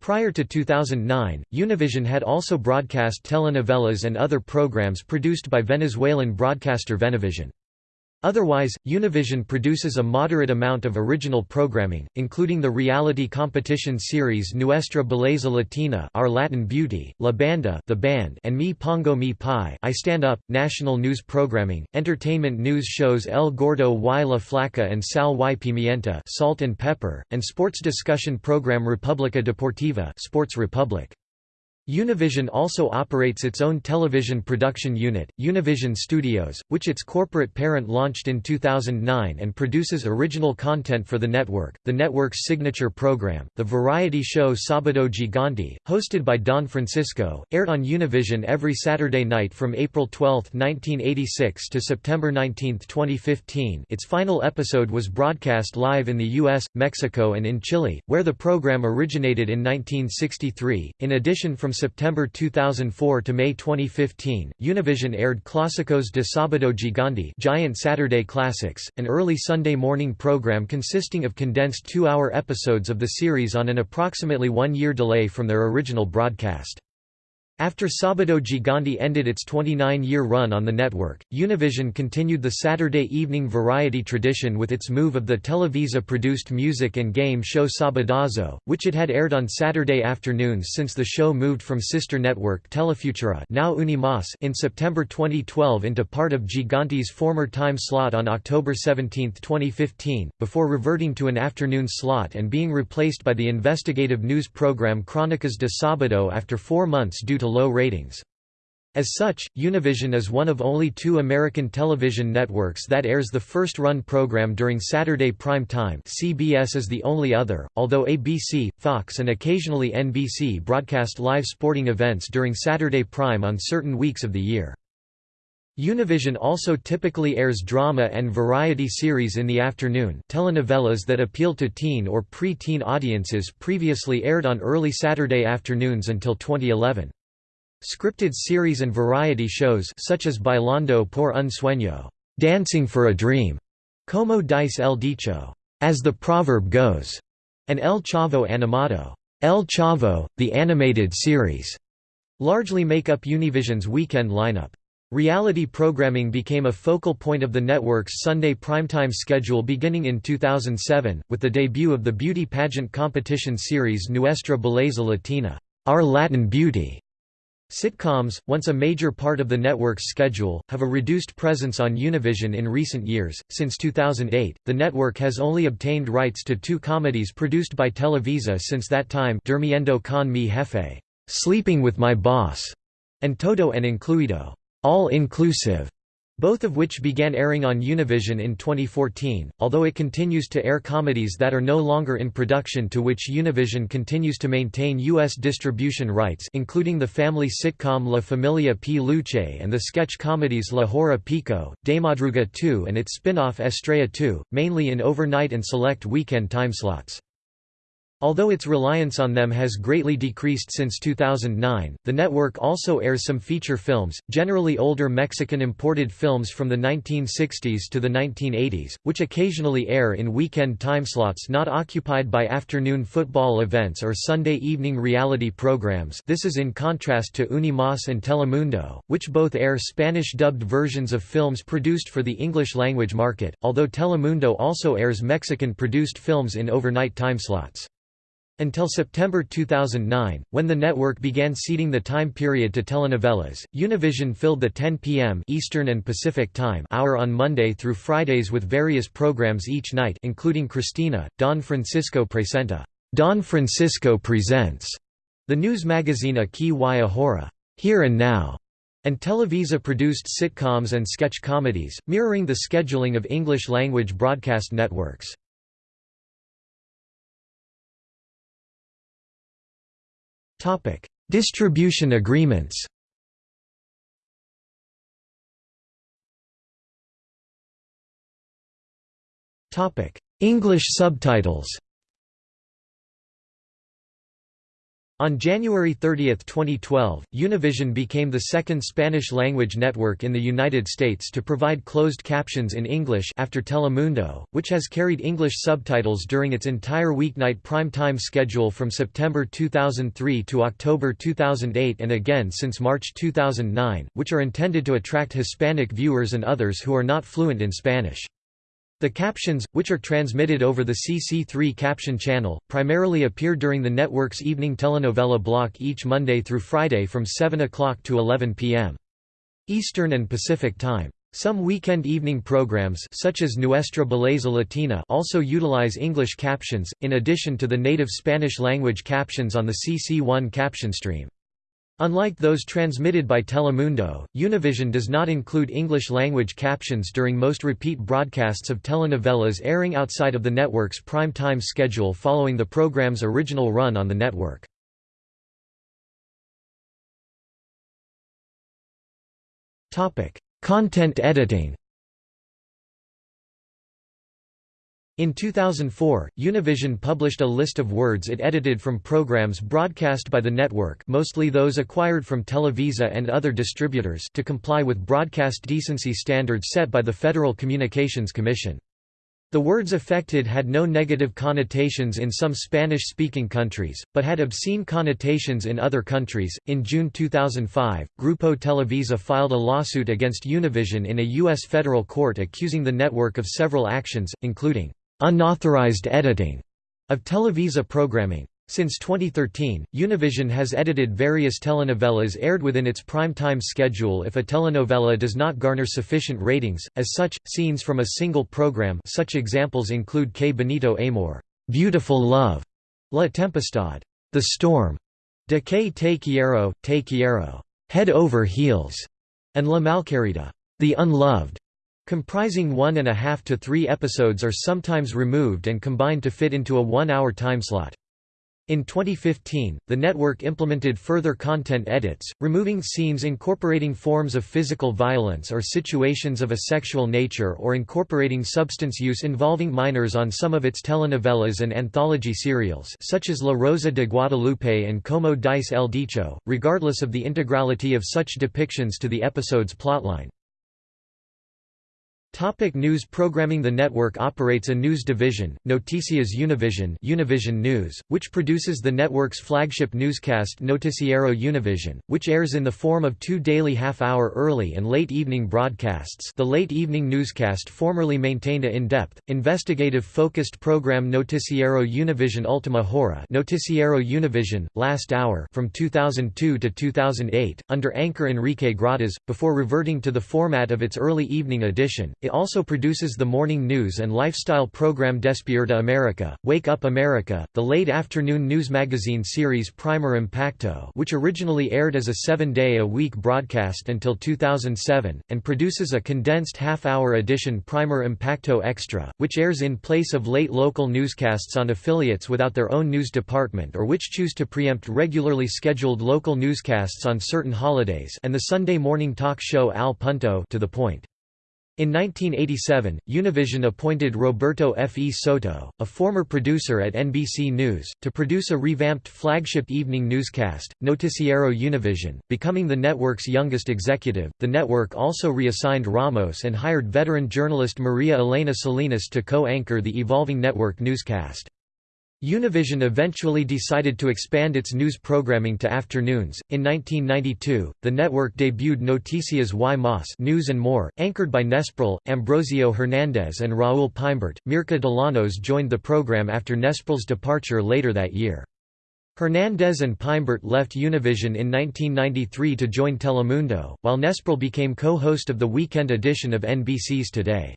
Prior to 2009, Univision had also broadcast telenovelas and other programs produced by Venezuelan broadcaster Venevision. Otherwise, Univision produces a moderate amount of original programming, including the reality competition series Nuestra Belleza Latina Our Latin Beauty, La Banda the Band and Me Pongo Me Pie I Stand Up, national news programming, entertainment news shows El Gordo y la Flaca and Sal y Pimienta Salt and Pepper, and sports discussion program Republica Deportiva Sports Republic. Univision also operates its own television production unit, Univision Studios, which its corporate parent launched in 2009 and produces original content for the network. The network's signature program, the variety show Sabado Gigante, hosted by Don Francisco, aired on Univision every Saturday night from April 12, 1986 to September 19, 2015. Its final episode was broadcast live in the US, Mexico, and in Chile, where the program originated in 1963. In addition from September 2004 to May 2015, Univision aired Clásicos de Sábado Gigante Giant Saturday Classics, an early Sunday morning program consisting of condensed two-hour episodes of the series on an approximately one-year delay from their original broadcast. After Sabado Gigante ended its 29-year run on the network, Univision continued the Saturday evening variety tradition with its move of the Televisa-produced music and game show Sabadazo, which it had aired on Saturday afternoons since the show moved from sister network Telefutura now Unimas in September 2012 into part of Gigante's former time slot on October 17, 2015, before reverting to an afternoon slot and being replaced by the investigative news program Crónicas de Sábado after four months due to to low ratings. As such, Univision is one of only two American television networks that airs the first-run program during Saturday prime time CBS is the only other, although ABC, Fox and occasionally NBC broadcast live sporting events during Saturday prime on certain weeks of the year. Univision also typically airs drama and variety series in the afternoon telenovelas that appeal to teen or pre-teen audiences previously aired on early Saturday afternoons until 2011. Scripted series and variety shows such as Bailando por un sueño, Dancing for a Dream, Como dice el dicho, As the Proverb Goes, and El Chavo Animado, El Chavo, the animated series, largely make up Univision's weekend lineup. Reality programming became a focal point of the network's Sunday primetime schedule beginning in 2007, with the debut of the beauty pageant competition series Nuestra Belleza Latina, Our Latin Beauty, Sitcoms, once a major part of the network's schedule, have a reduced presence on Univision in recent years. Since 2008, the network has only obtained rights to two comedies produced by Televisa since that time Durmiendo con mi jefe, Sleeping with My Boss, and Todo en Incluido, All Inclusive both of which began airing on Univision in 2014, although it continues to air comedies that are no longer in production to which Univision continues to maintain U.S. distribution rights including the family sitcom La Familia P. Luche and the sketch comedies La Hora Pico, De Madruga 2 and its spin-off Estrella 2, mainly in overnight and select weekend timeslots. Although its reliance on them has greatly decreased since 2009, the network also airs some feature films, generally older Mexican imported films from the 1960s to the 1980s, which occasionally air in weekend timeslots not occupied by afternoon football events or Sunday evening reality programs this is in contrast to Unimas and Telemundo, which both air Spanish-dubbed versions of films produced for the English-language market, although Telemundo also airs Mexican-produced films in overnight timeslots. Until September 2009, when the network began ceding the time period to telenovelas, Univision filled the 10 p.m. Eastern and Pacific Time hour on Monday through Fridays with various programs each night including Cristina, Don Francisco Presenta, Don Francisco Presents, the news magazine Aquí y Ahora, Here and Now, and Televisa-produced sitcoms and sketch comedies, mirroring the scheduling of English-language broadcast networks. Distribution agreements. English subtitles. On January 30, 2012, Univision became the second Spanish-language network in the United States to provide closed captions in English after Telemundo, which has carried English subtitles during its entire weeknight prime-time schedule from September 2003 to October 2008 and again since March 2009, which are intended to attract Hispanic viewers and others who are not fluent in Spanish. The captions, which are transmitted over the CC3 caption channel, primarily appear during the network's evening telenovela block each Monday through Friday from 7 o'clock to 11 p.m. Eastern and Pacific Time. Some weekend evening programs such as Nuestra Belleza Latina also utilize English captions, in addition to the native Spanish-language captions on the CC1 caption stream. Unlike those transmitted by Telemundo, Univision does not include English-language captions during most repeat broadcasts of telenovelas airing outside of the network's prime time schedule following the program's original run on the network. Content editing In 2004, Univision published a list of words it edited from programs broadcast by the network mostly those acquired from Televisa and other distributors to comply with broadcast decency standards set by the Federal Communications Commission. The words affected had no negative connotations in some Spanish speaking countries, but had obscene connotations in other countries. In June 2005, Grupo Televisa filed a lawsuit against Univision in a U.S. federal court accusing the network of several actions, including unauthorized editing of Televisa programming. Since 2013, Univision has edited various telenovelas aired within its prime-time schedule if a telenovela does not garner sufficient ratings. As such, scenes from a single program such examples include Qué Bonito Amor, Beautiful Love, La Tempestad, The Storm, De Que Te Quiero, Te Quiero, Head Over Heels, and La Malquerida, The Unloved, comprising one and a half to three episodes are sometimes removed and combined to fit into a one-hour timeslot. In 2015, the network implemented further content edits, removing scenes incorporating forms of physical violence or situations of a sexual nature or incorporating substance use involving minors on some of its telenovelas and anthology serials such as La Rosa de Guadalupe and Como Dice el Dicho, regardless of the integrality of such depictions to the episode's plotline. Topic news programming The network operates a news division, Noticias Univision Univision News, which produces the network's flagship newscast Noticiero Univision, which airs in the form of two daily half-hour early and late evening broadcasts. The late evening newscast formerly maintained a in-depth, investigative-focused program Noticiero Univision Ultima Hora Noticiero Univision, Last Hour from 2002 to 2008, under anchor Enrique Gratas, before reverting to the format of its early evening edition it also produces the morning news and lifestyle program Despierta America, Wake Up America, the late afternoon news magazine series Primer Impacto which originally aired as a seven-day-a-week broadcast until 2007, and produces a condensed half-hour edition Primer Impacto Extra, which airs in place of late local newscasts on affiliates without their own news department or which choose to preempt regularly scheduled local newscasts on certain holidays and the Sunday morning talk show Al Punto to the point. In 1987, Univision appointed Roberto F. E. Soto, a former producer at NBC News, to produce a revamped flagship evening newscast, Noticiero Univision, becoming the network's youngest executive. The network also reassigned Ramos and hired veteran journalist Maria Elena Salinas to co anchor the evolving network newscast. Univision eventually decided to expand its news programming to afternoons. In 1992, the network debuted Noticias y Más News and More, anchored by Nespral, Ambrosio Hernandez and Raúl Peimbert. Myrka Dellanos joined the program after Nespral's departure later that year. Hernandez and Peimbert left Univision in 1993 to join Telemundo, while Nespral became co-host of the weekend edition of NBC's Today.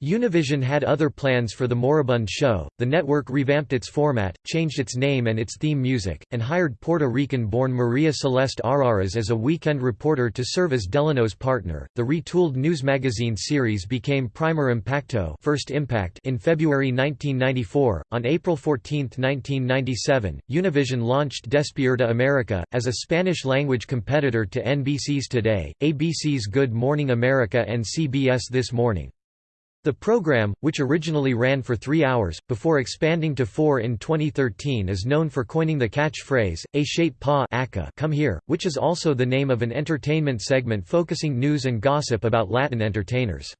Univision had other plans for the moribund show, the network revamped its format, changed its name and its theme music, and hired Puerto Rican-born Maria Celeste Arrarás as a weekend reporter to serve as Delano's partner. The retooled news magazine series became Primer Impacto First Impact in February 1994. On April 14, 1997, Univision launched Despierta America, as a Spanish-language competitor to NBC's Today, ABC's Good Morning America and CBS This Morning. The program, which originally ran for three hours, before expanding to four in 2013 is known for coining the catchphrase, A Shape Pa come here, which is also the name of an entertainment segment focusing news and gossip about Latin entertainers.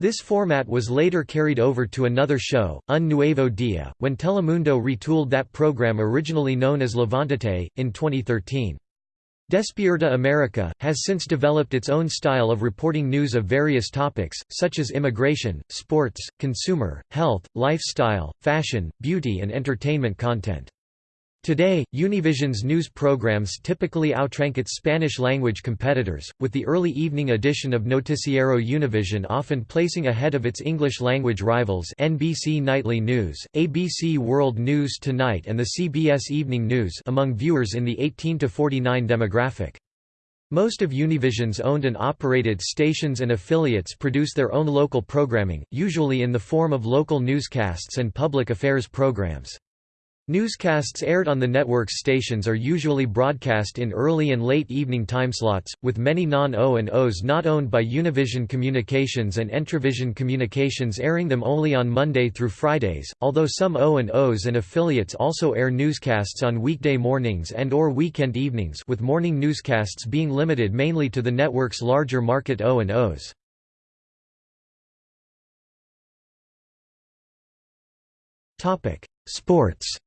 This format was later carried over to another show, Un Nuevo Dia, when Telemundo retooled that program originally known as Levantate, in 2013. Despierta America, has since developed its own style of reporting news of various topics, such as immigration, sports, consumer, health, lifestyle, fashion, beauty and entertainment content. Today, Univision's news programs typically outrank its Spanish-language competitors, with the early evening edition of Noticiero Univision often placing ahead of its English-language rivals NBC Nightly News, ABC World News Tonight and the CBS Evening News among viewers in the 18 to 49 demographic. Most of Univision's owned and operated stations and affiliates produce their own local programming, usually in the form of local newscasts and public affairs programs. Newscasts aired on the network's stations are usually broadcast in early and late evening timeslots, with many non-O&Os not owned by Univision Communications and Entravision Communications airing them only on Monday through Fridays, although some O&Os and affiliates also air newscasts on weekday mornings and or weekend evenings with morning newscasts being limited mainly to the network's larger market O&Os. Sports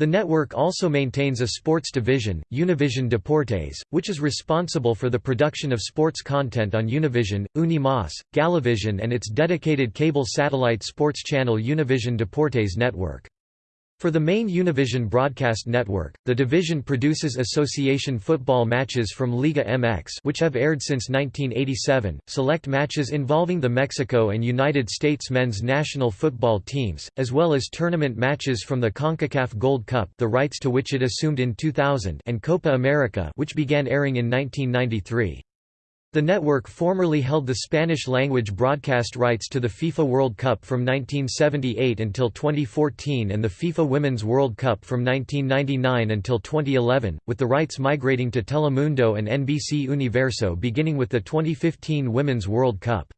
The network also maintains a sports division, Univision Deportes, which is responsible for the production of sports content on Univision, Unimas, Galavision and its dedicated cable satellite sports channel Univision Deportes Network. For the main Univision broadcast network, the division produces association football matches from Liga MX which have aired since 1987, select matches involving the Mexico and United States men's national football teams, as well as tournament matches from the CONCACAF Gold Cup the rights to which it assumed in 2000 and Copa America which began airing in 1993. The network formerly held the Spanish-language broadcast rights to the FIFA World Cup from 1978 until 2014 and the FIFA Women's World Cup from 1999 until 2011, with the rights migrating to Telemundo and NBC Universo beginning with the 2015 Women's World Cup.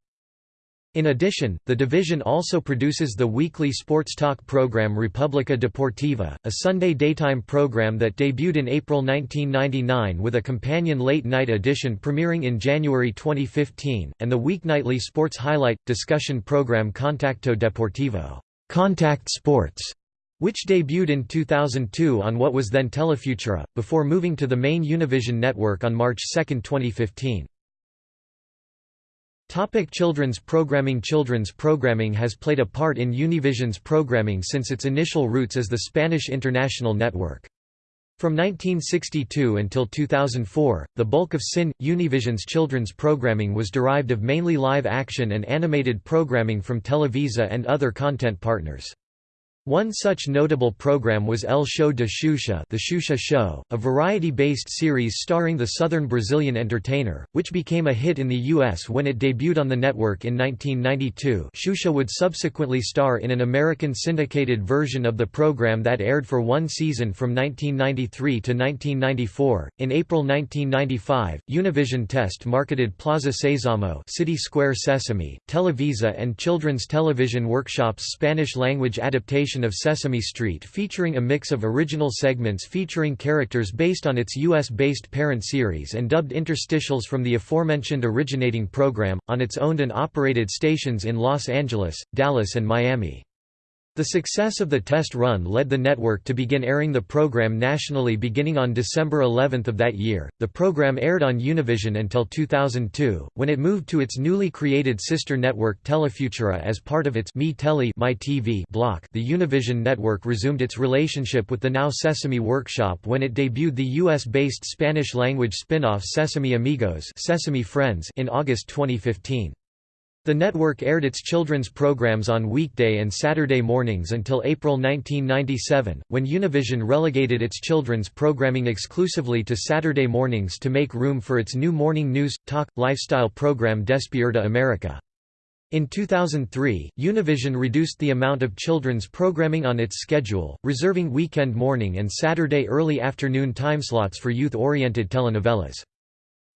In addition, the division also produces the weekly sports talk program Republica Deportiva, a Sunday daytime program that debuted in April 1999 with a companion late-night edition premiering in January 2015, and the weeknightly sports highlight, discussion program Contacto Deportivo Contact Sports", which debuted in 2002 on what was then Telefutura, before moving to the main Univision network on March 2, 2015. Topic children's programming Children's programming has played a part in Univision's programming since its initial roots as the Spanish International Network. From 1962 until 2004, the bulk of SIN, Univision's children's programming was derived of mainly live action and animated programming from Televisa and other content partners. One such notable program was El Show de Xuxa The Xuxa Show, a variety-based series starring the southern Brazilian entertainer, which became a hit in the U.S. when it debuted on the network in 1992 Xuxa would subsequently star in an American syndicated version of the program that aired for one season from 1993 to 1994. In April 1995, Univision Test marketed Plaza Sésamo City Square Sesame, Televisa and Children's Television Workshop's Spanish-language adaptation of Sesame Street featuring a mix of original segments featuring characters based on its U.S.-based parent series and dubbed interstitials from the aforementioned originating program, on its owned and operated stations in Los Angeles, Dallas and Miami. The success of the test run led the network to begin airing the program nationally beginning on December 11 of that year. The program aired on Univision until 2002, when it moved to its newly created sister network Telefutura as part of its Mi Tele My TV block. The Univision network resumed its relationship with the now Sesame Workshop when it debuted the US-based Spanish-language spin-off Sesame Amigos Sesame Friends in August 2015. The network aired its children's programs on weekday and Saturday mornings until April 1997, when Univision relegated its children's programming exclusively to Saturday mornings to make room for its new morning news, talk, lifestyle program Despierta America. In 2003, Univision reduced the amount of children's programming on its schedule, reserving weekend morning and Saturday early afternoon timeslots for youth-oriented telenovelas.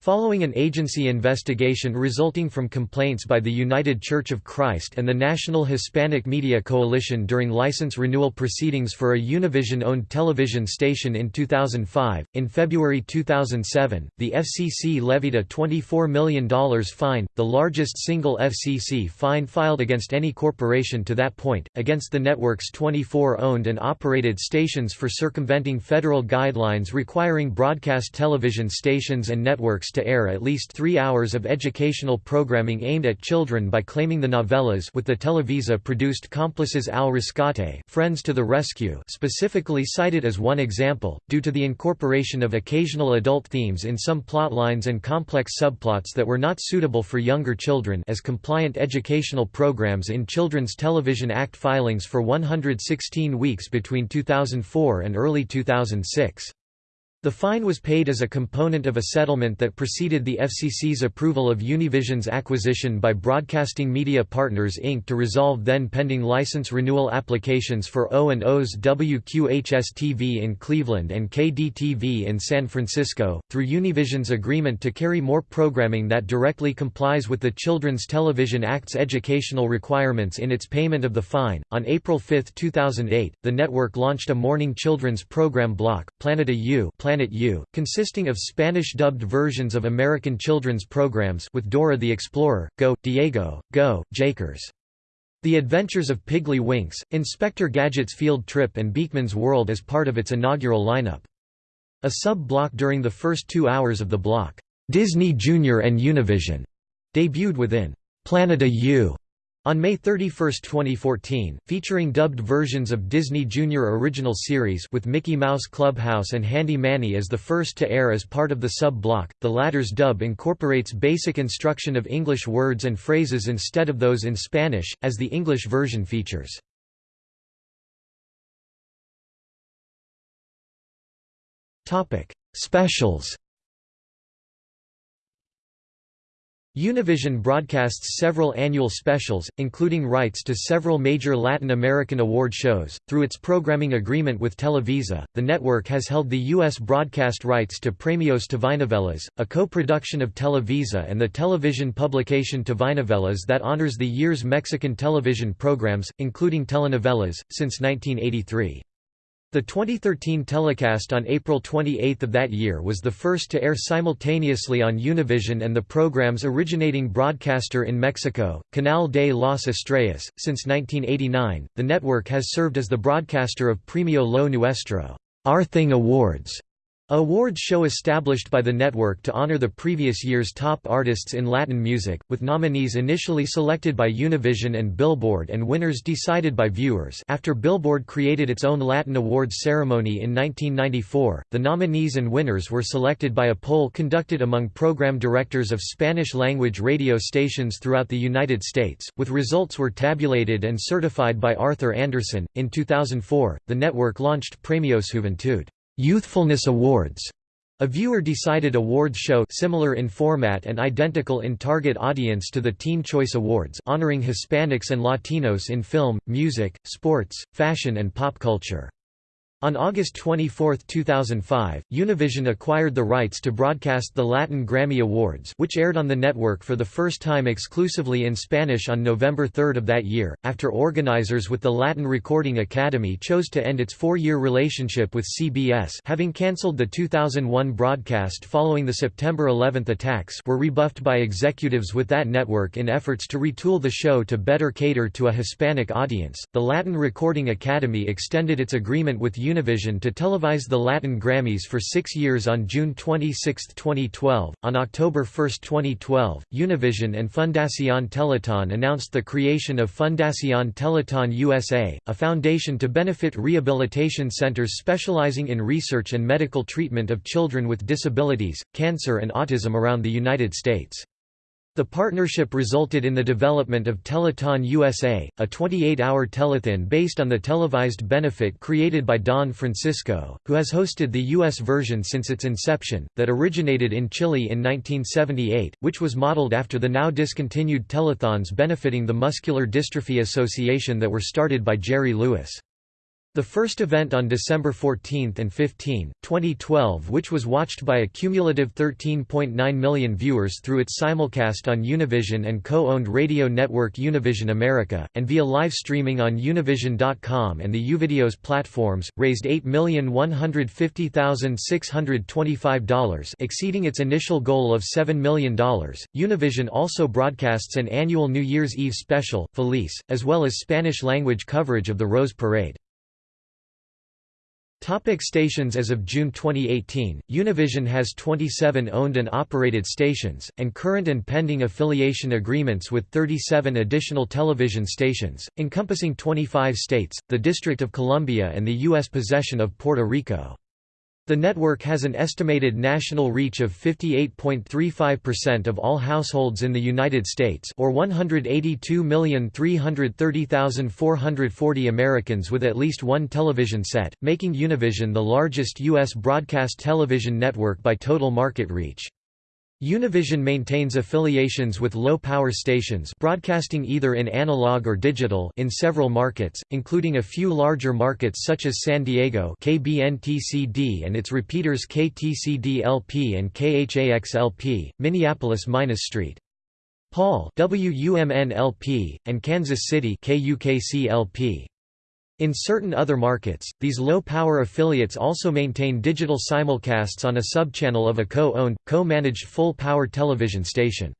Following an agency investigation resulting from complaints by the United Church of Christ and the National Hispanic Media Coalition during license renewal proceedings for a Univision-owned television station in 2005, in February 2007, the FCC levied a $24 million fine, the largest single FCC fine filed against any corporation to that point, against the network's 24 owned and operated stations for circumventing federal guidelines requiring broadcast television stations and networks to air at least three hours of educational programming aimed at children by claiming the novellas with the Televisa-produced Cómplices al Rescate Friends to the Rescue specifically cited as one example, due to the incorporation of occasional adult themes in some plotlines and complex subplots that were not suitable for younger children as compliant educational programs in Children's Television Act filings for 116 weeks between 2004 and early 2006. The fine was paid as a component of a settlement that preceded the FCC's approval of Univision's acquisition by Broadcasting Media Partners Inc. to resolve then-pending license renewal applications for O&O's WQHS-TV in Cleveland and KDTV in San Francisco, through Univision's agreement to carry more programming that directly complies with the Children's Television Act's educational requirements in its payment of the fine. On April 5, 2008, the network launched a morning children's program block, Planeta U Planet U, consisting of Spanish-dubbed versions of American children's programs with Dora the Explorer, Go, Diego, Go, Jakers. The Adventures of Piggly Winks, Inspector Gadget's Field Trip and Beakman's World as part of its inaugural lineup. A sub-block during the first two hours of the block, Disney Junior and Univision, debuted within Planeta U on May 31, 2014, featuring dubbed versions of Disney Junior original series with Mickey Mouse Clubhouse and Handy Manny as the first to air as part of the sub-block, the latter's dub incorporates basic instruction of English words and phrases instead of those in Spanish, as the English version features. Specials Univision broadcasts several annual specials, including rights to several major Latin American award shows. Through its programming agreement with Televisa, the network has held the U.S. broadcast rights to Premios Telenovelas, a co production of Televisa and the television publication Telenovelas that honors the year's Mexican television programs, including telenovelas, since 1983. The 2013 telecast on April 28 of that year was the first to air simultaneously on Univision and the program's originating broadcaster in Mexico, Canal de las Estrellas. Since 1989, the network has served as the broadcaster of Premio Lo Nuestro, Our Thing Awards, Awards show established by the network to honor the previous year's top artists in Latin music, with nominees initially selected by Univision and Billboard and winners decided by viewers after Billboard created its own Latin Awards ceremony in 1994, the nominees and winners were selected by a poll conducted among program directors of Spanish-language radio stations throughout the United States, with results were tabulated and certified by Arthur Andersen. In 2004, the network launched Premios Juventud. Youthfulness Awards, a viewer-decided awards show similar in format and identical in target audience to the Teen Choice Awards honoring Hispanics and Latinos in film, music, sports, fashion and pop culture. On August 24, 2005, Univision acquired the rights to broadcast the Latin Grammy Awards which aired on the network for the first time exclusively in Spanish on November 3 of that year, after organizers with the Latin Recording Academy chose to end its four-year relationship with CBS having cancelled the 2001 broadcast following the September 11 attacks were rebuffed by executives with that network in efforts to retool the show to better cater to a Hispanic audience. The Latin Recording Academy extended its agreement with Univision to televise the Latin Grammys for six years on June 26, 2012. On October 1, 2012, Univision and Fundación Teletón announced the creation of Fundación Teletón USA, a foundation to benefit rehabilitation centers specializing in research and medical treatment of children with disabilities, cancer, and autism around the United States. The partnership resulted in the development of Teleton USA, a 28-hour telethon based on the televised benefit created by Don Francisco, who has hosted the U.S. version since its inception, that originated in Chile in 1978, which was modeled after the now discontinued telethons benefiting the Muscular Dystrophy Association that were started by Jerry Lewis. The first event on December 14 and 15, 2012 which was watched by a cumulative 13.9 million viewers through its simulcast on Univision and co-owned radio network Univision America, and via live streaming on Univision.com and the Uvideos platforms, raised $8,150,625 exceeding its initial goal of $7 million. Univision also broadcasts an annual New Year's Eve special, Feliz, as well as Spanish-language coverage of the Rose Parade. Topic stations As of June 2018, Univision has 27 owned and operated stations, and current and pending affiliation agreements with 37 additional television stations, encompassing 25 states, the District of Columbia and the U.S. possession of Puerto Rico. The network has an estimated national reach of 58.35% of all households in the United States or 182,330,440 Americans with at least one television set, making Univision the largest U.S. broadcast television network by total market reach. Univision maintains affiliations with low-power stations broadcasting either in analog or digital in several markets, including a few larger markets such as San Diego KBNT-CD and its repeaters KTCD-LP and KHAX-LP, Minneapolis-St. Paul WUMN-LP, and Kansas City KUKC-LP. In certain other markets, these low-power affiliates also maintain digital simulcasts on a subchannel of a co-owned, co-managed full-power television station.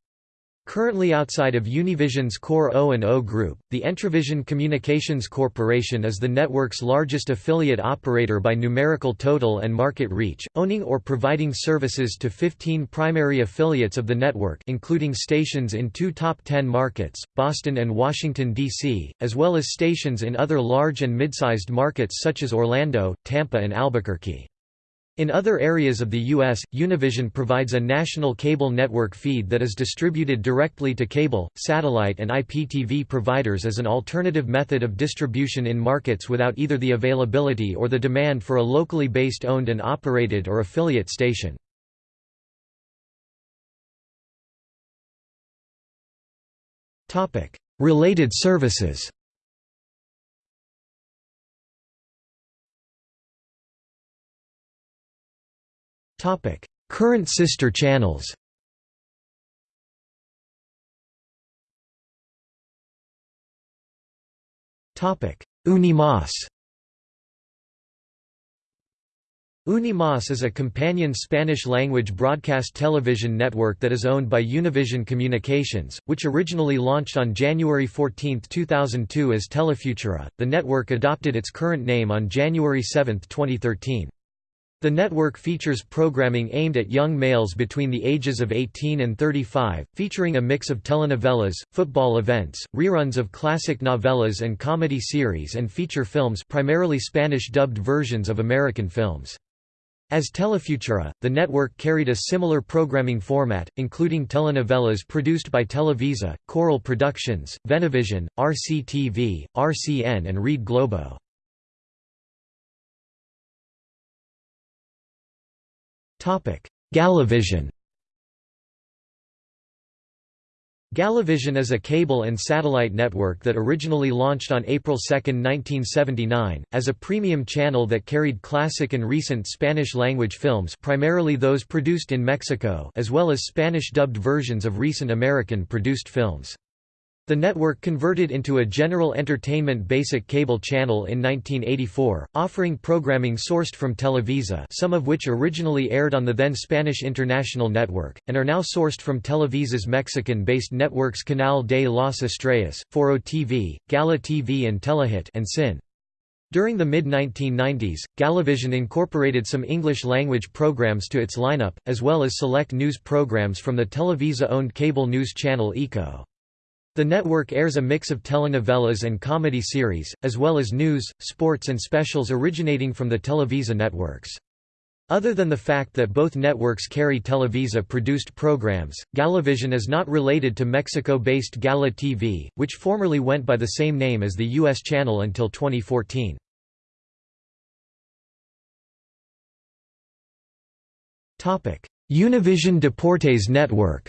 Currently outside of Univision's core O&O group, the Entravision Communications Corporation is the network's largest affiliate operator by numerical total and market reach, owning or providing services to 15 primary affiliates of the network including stations in two top 10 markets, Boston and Washington, D.C., as well as stations in other large and mid-sized markets such as Orlando, Tampa and Albuquerque. In other areas of the U.S., Univision provides a national cable network feed that is distributed directly to cable, satellite and IPTV providers as an alternative method of distribution in markets without either the availability or the demand for a locally based owned and operated or affiliate station. Related services Current sister channels Unimas Unimas is a companion Spanish-language broadcast television network that is owned by Univision Communications, which originally launched on January 14, 2002 as Telefutura. The network adopted its current name on January 7, 2013. The network features programming aimed at young males between the ages of 18 and 35, featuring a mix of telenovelas, football events, reruns of classic novellas and comedy series and feature films primarily Spanish-dubbed versions of American films. As Telefutura, the network carried a similar programming format, including telenovelas produced by Televisa, Coral Productions, Venevision, RCTV, RCN and Rede Globo. Galavision Galavision is a cable and satellite network that originally launched on April 2, 1979, as a premium channel that carried classic and recent Spanish-language films primarily those produced in Mexico as well as Spanish-dubbed versions of recent American-produced films. The network converted into a general entertainment basic cable channel in 1984, offering programming sourced from Televisa some of which originally aired on the then Spanish International Network, and are now sourced from Televisa's Mexican-based networks Canal de las Estrellas, Foro TV, Gala TV and Telehit and Sin. During the mid-1990s, Galavision incorporated some English-language programs to its lineup, as well as select news programs from the Televisa-owned cable news channel ECO. The network airs a mix of telenovelas and comedy series, as well as news, sports and specials originating from the Televisa networks. Other than the fact that both networks carry Televisa-produced programs, Galavision is not related to Mexico-based Gala TV, which formerly went by the same name as the U.S. channel until 2014. Univision Deportes Network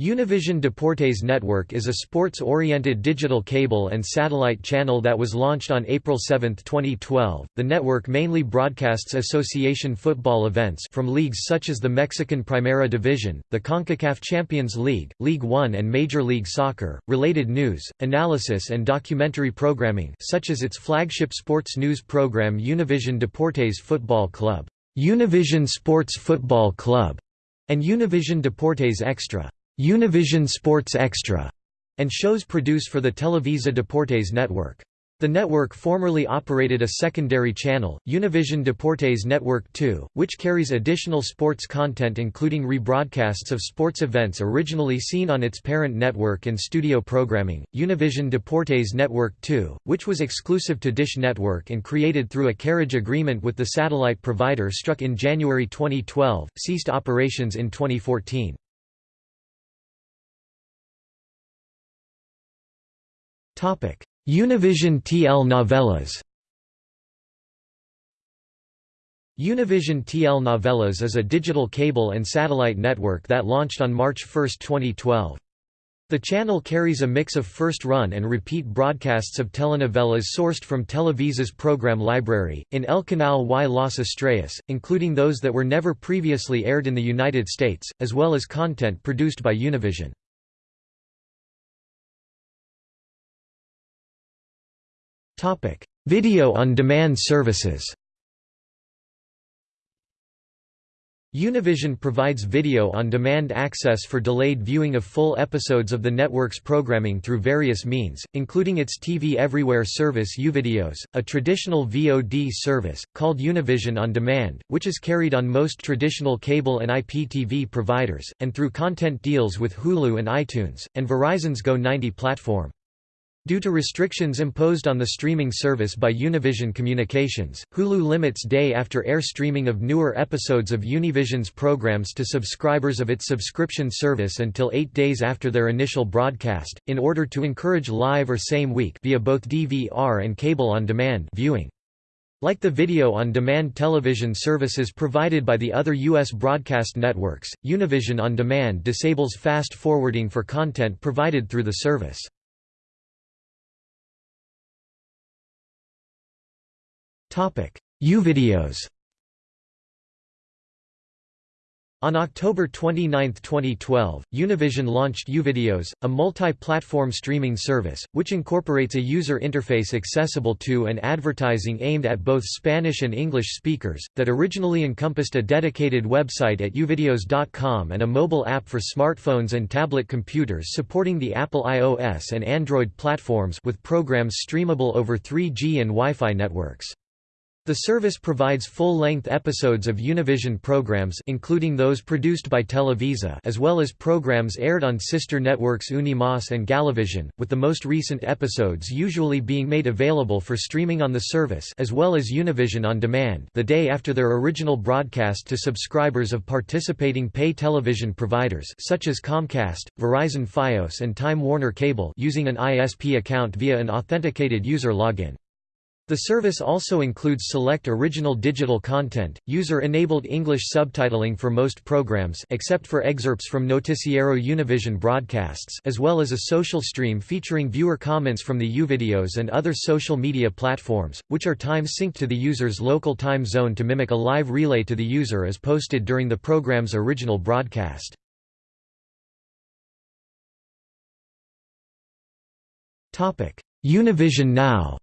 Univision Deportes Network is a sports-oriented digital cable and satellite channel that was launched on April 7, 2012. The network mainly broadcasts association football events from leagues such as the Mexican Primera Division, the CONCACAF Champions League, League One and Major League Soccer, related news, analysis and documentary programming such as its flagship sports news program Univision Deportes Football Club, Univision Sports Football Club, and Univision Deportes Extra. Univision Sports Extra, and shows produced for the Televisa Deportes network. The network formerly operated a secondary channel, Univision Deportes Network 2, which carries additional sports content including rebroadcasts of sports events originally seen on its parent network and studio programming. Univision Deportes Network 2, which was exclusive to Dish Network and created through a carriage agreement with the satellite provider struck in January 2012, ceased operations in 2014. Univision TL Novelas Univision TL Novelas is a digital cable and satellite network that launched on March 1, 2012. The channel carries a mix of first-run and repeat broadcasts of telenovelas sourced from Televisa's program library, in El Canal y las Estrellas, including those that were never previously aired in the United States, as well as content produced by Univision. Video on demand services Univision provides video on demand access for delayed viewing of full episodes of the network's programming through various means, including its TV Everywhere service Uvideos, a traditional VOD service, called Univision On Demand, which is carried on most traditional cable and IPTV providers, and through content deals with Hulu and iTunes, and Verizon's Go90 platform. Due to restrictions imposed on the streaming service by Univision Communications, Hulu limits day-after-air streaming of newer episodes of Univision's programs to subscribers of its subscription service until eight days after their initial broadcast, in order to encourage live or same-week via both DVR and cable-on-demand viewing. Like the video-on-demand television services provided by the other U.S. broadcast networks, Univision On Demand disables fast forwarding for content provided through the service. Uvideos On October 29, 2012, Univision launched Uvideos, a multi-platform streaming service, which incorporates a user interface accessible to and advertising aimed at both Spanish and English speakers, that originally encompassed a dedicated website at uvideos.com and a mobile app for smartphones and tablet computers supporting the Apple iOS and Android platforms with programs streamable over 3G and Wi-Fi networks. The service provides full-length episodes of Univision programs including those produced by Televisa as well as programs aired on sister networks Unimas and Galavision, with the most recent episodes usually being made available for streaming on the service as well as Univision on demand the day after their original broadcast to subscribers of participating pay television providers such as Comcast, Verizon Fios and Time Warner Cable using an ISP account via an authenticated user login. The service also includes select original digital content, user-enabled English subtitling for most programs except for excerpts from Noticiero Univision broadcasts as well as a social stream featuring viewer comments from the Uvideos and other social media platforms, which are time-synced to the user's local time zone to mimic a live relay to the user as posted during the program's original broadcast. Univision Now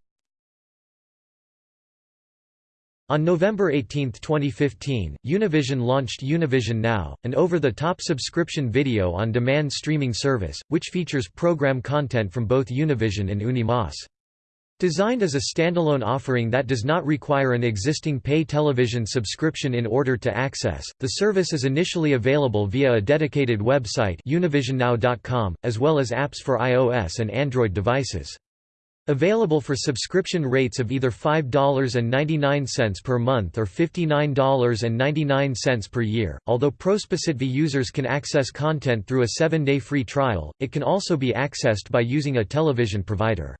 On November 18, 2015, Univision launched Univision Now, an over-the-top subscription video-on-demand streaming service, which features program content from both Univision and Unimas. Designed as a standalone offering that does not require an existing pay television subscription in order to access, the service is initially available via a dedicated website univisionnow.com, as well as apps for iOS and Android devices. Available for subscription rates of either $5.99 per month or $59.99 per year. Although prospective users can access content through a seven-day free trial, it can also be accessed by using a television provider.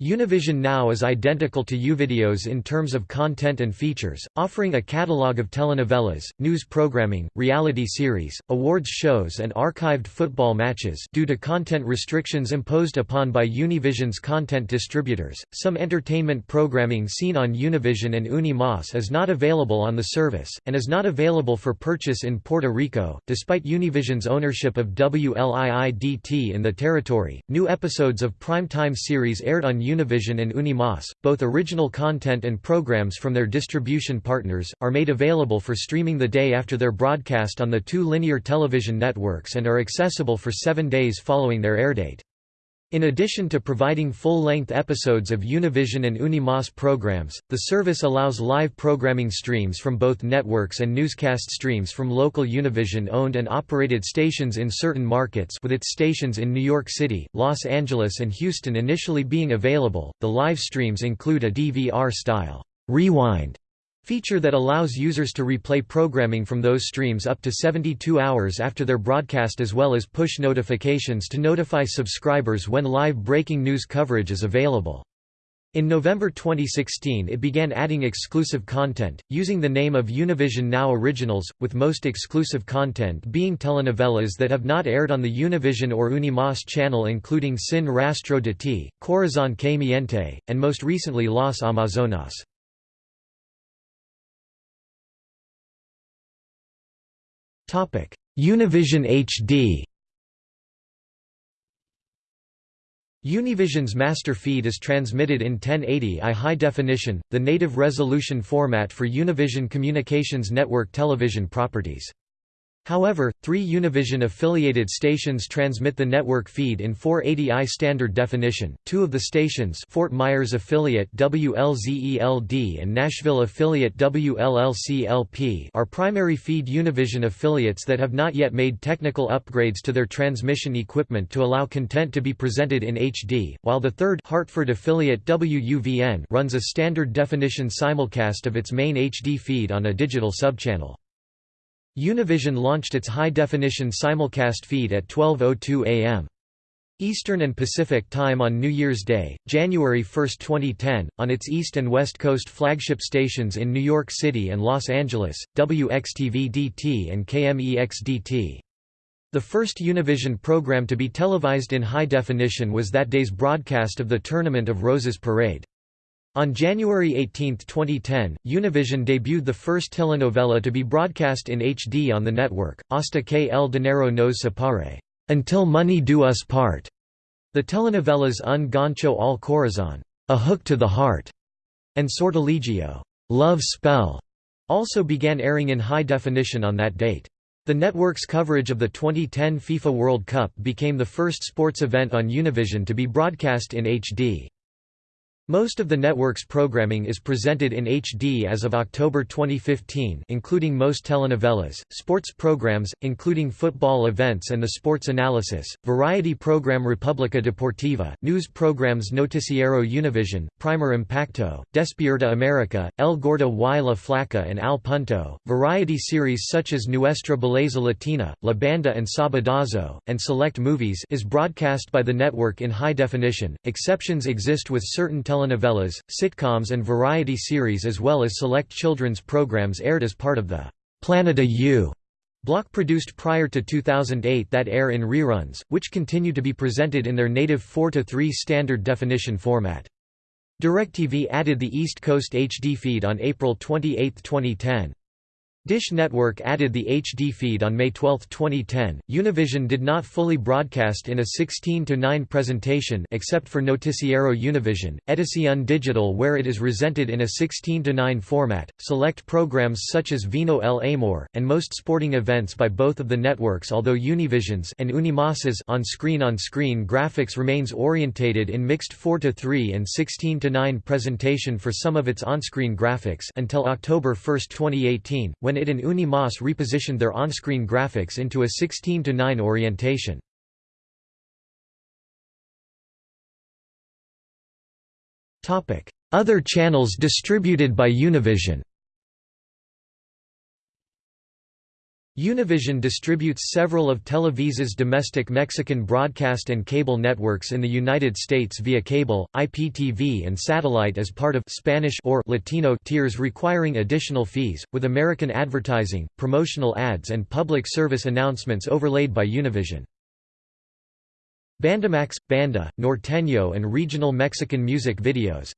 Univision Now is identical to Uvideos in terms of content and features, offering a catalog of telenovelas, news programming, reality series, awards shows and archived football matches due to content restrictions imposed upon by Univision's content distributors. Some entertainment programming seen on Univision and Unimas is not available on the service, and is not available for purchase in Puerto Rico. Despite Univision's ownership of WLII-DT in the territory, new episodes of primetime series aired on Univision and Unimas, both original content and programs from their distribution partners, are made available for streaming the day after their broadcast on the two linear television networks and are accessible for seven days following their airdate. In addition to providing full-length episodes of Univision and Unimas programs, the service allows live programming streams from both networks and newscast streams from local Univision-owned and operated stations in certain markets with its stations in New York City, Los Angeles and Houston initially being available. The live streams include a DVR-style rewind feature that allows users to replay programming from those streams up to 72 hours after their broadcast as well as push notifications to notify subscribers when live breaking news coverage is available. In November 2016 it began adding exclusive content, using the name of Univision Now Originals, with most exclusive content being telenovelas that have not aired on the Univision or Unimas channel including Sin Rastro de Ti, Corazon que Miente, and most recently Las Amazonas. Univision HD Univision's master feed is transmitted in 1080i high definition, the native resolution format for Univision Communications Network television properties. However, three Univision-affiliated stations transmit the network feed in 480i standard definition. Two of the stations Fort Myers affiliate WLZE-LD and Nashville affiliate WLLC-LP are primary feed Univision affiliates that have not yet made technical upgrades to their transmission equipment to allow content to be presented in HD, while the third Hartford affiliate WUVN runs a standard definition simulcast of its main HD feed on a digital subchannel. Univision launched its high-definition simulcast feed at 12.02 am. Eastern and Pacific Time on New Year's Day, January 1, 2010, on its East and West Coast flagship stations in New York City and Los Angeles, WXTV-DT and KMEX-DT. The first Univision program to be televised in high definition was that day's broadcast of the Tournament of Roses Parade. On January 18, 2010, Univision debuted the first telenovela to be broadcast in HD on the network, Hasta que el dinero nos separe, Until Money Do Us Part. The telenovelas Un Gancho al Corazón, A Hook to the Heart, and Sortilegio, Love Spell, also began airing in high definition on that date. The network's coverage of the 2010 FIFA World Cup became the first sports event on Univision to be broadcast in HD. Most of the network's programming is presented in HD as of October 2015 including most telenovelas, sports programs, including football events and the sports analysis, variety program República Deportiva, news programs Noticiero Univision, Primer Impacto, Despierta America, El Gordo y la Flaca and Al Punto, variety series such as Nuestra Belleza Latina, La Banda and Sabadazo, and select movies is broadcast by the network in high definition. Exceptions exist with certain telenovelas telenovelas, sitcoms and variety series as well as select children's programs aired as part of the Planeta U block produced prior to 2008 that air in reruns, which continue to be presented in their native 4-3 standard definition format. DirecTV added the East Coast HD feed on April 28, 2010. Dish Network added the HD feed on May 12, 2010. Univision did not fully broadcast in a 16 to 9 presentation except for Noticiero Univision, Edición Digital where it is presented in a 16 to 9 format. Select programs such as Vino el Amor and most sporting events by both of the networks although Univision's and Unimas's on-screen on-screen graphics remains orientated in mixed 4 to 3 and 16 to 9 presentation for some of its on-screen graphics until October 1, 2018, when it and Unimas repositioned their on-screen graphics into a 16-9 orientation. Other channels distributed by Univision Univision distributes several of Televisa's domestic Mexican broadcast and cable networks in the United States via cable, IPTV and satellite as part of Spanish or Latino tiers requiring additional fees, with American advertising, promotional ads and public service announcements overlaid by Univision. Bandamax, Banda, Norteño and regional Mexican music videos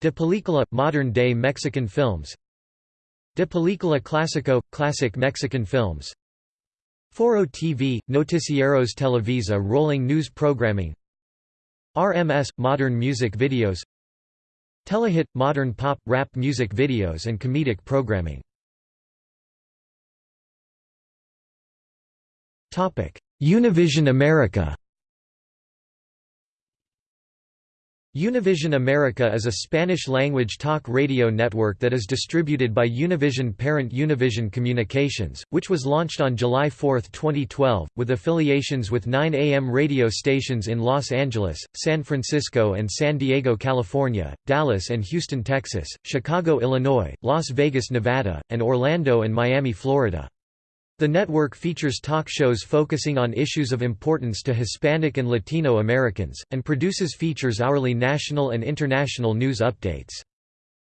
De Película – modern-day Mexican films De Película Clásico – Classic Mexican films. Foro TV – Noticieros Televisa rolling news programming. RMS – modern music videos. Telehit – modern pop, rap music videos and comedic programming. Univision America Univision America is a Spanish-language talk radio network that is distributed by Univision parent Univision Communications, which was launched on July 4, 2012, with affiliations with 9 AM radio stations in Los Angeles, San Francisco and San Diego, California, Dallas and Houston, Texas, Chicago, Illinois, Las Vegas, Nevada, and Orlando and Miami, Florida. The network features talk shows focusing on issues of importance to Hispanic and Latino Americans, and produces features hourly national and international news updates.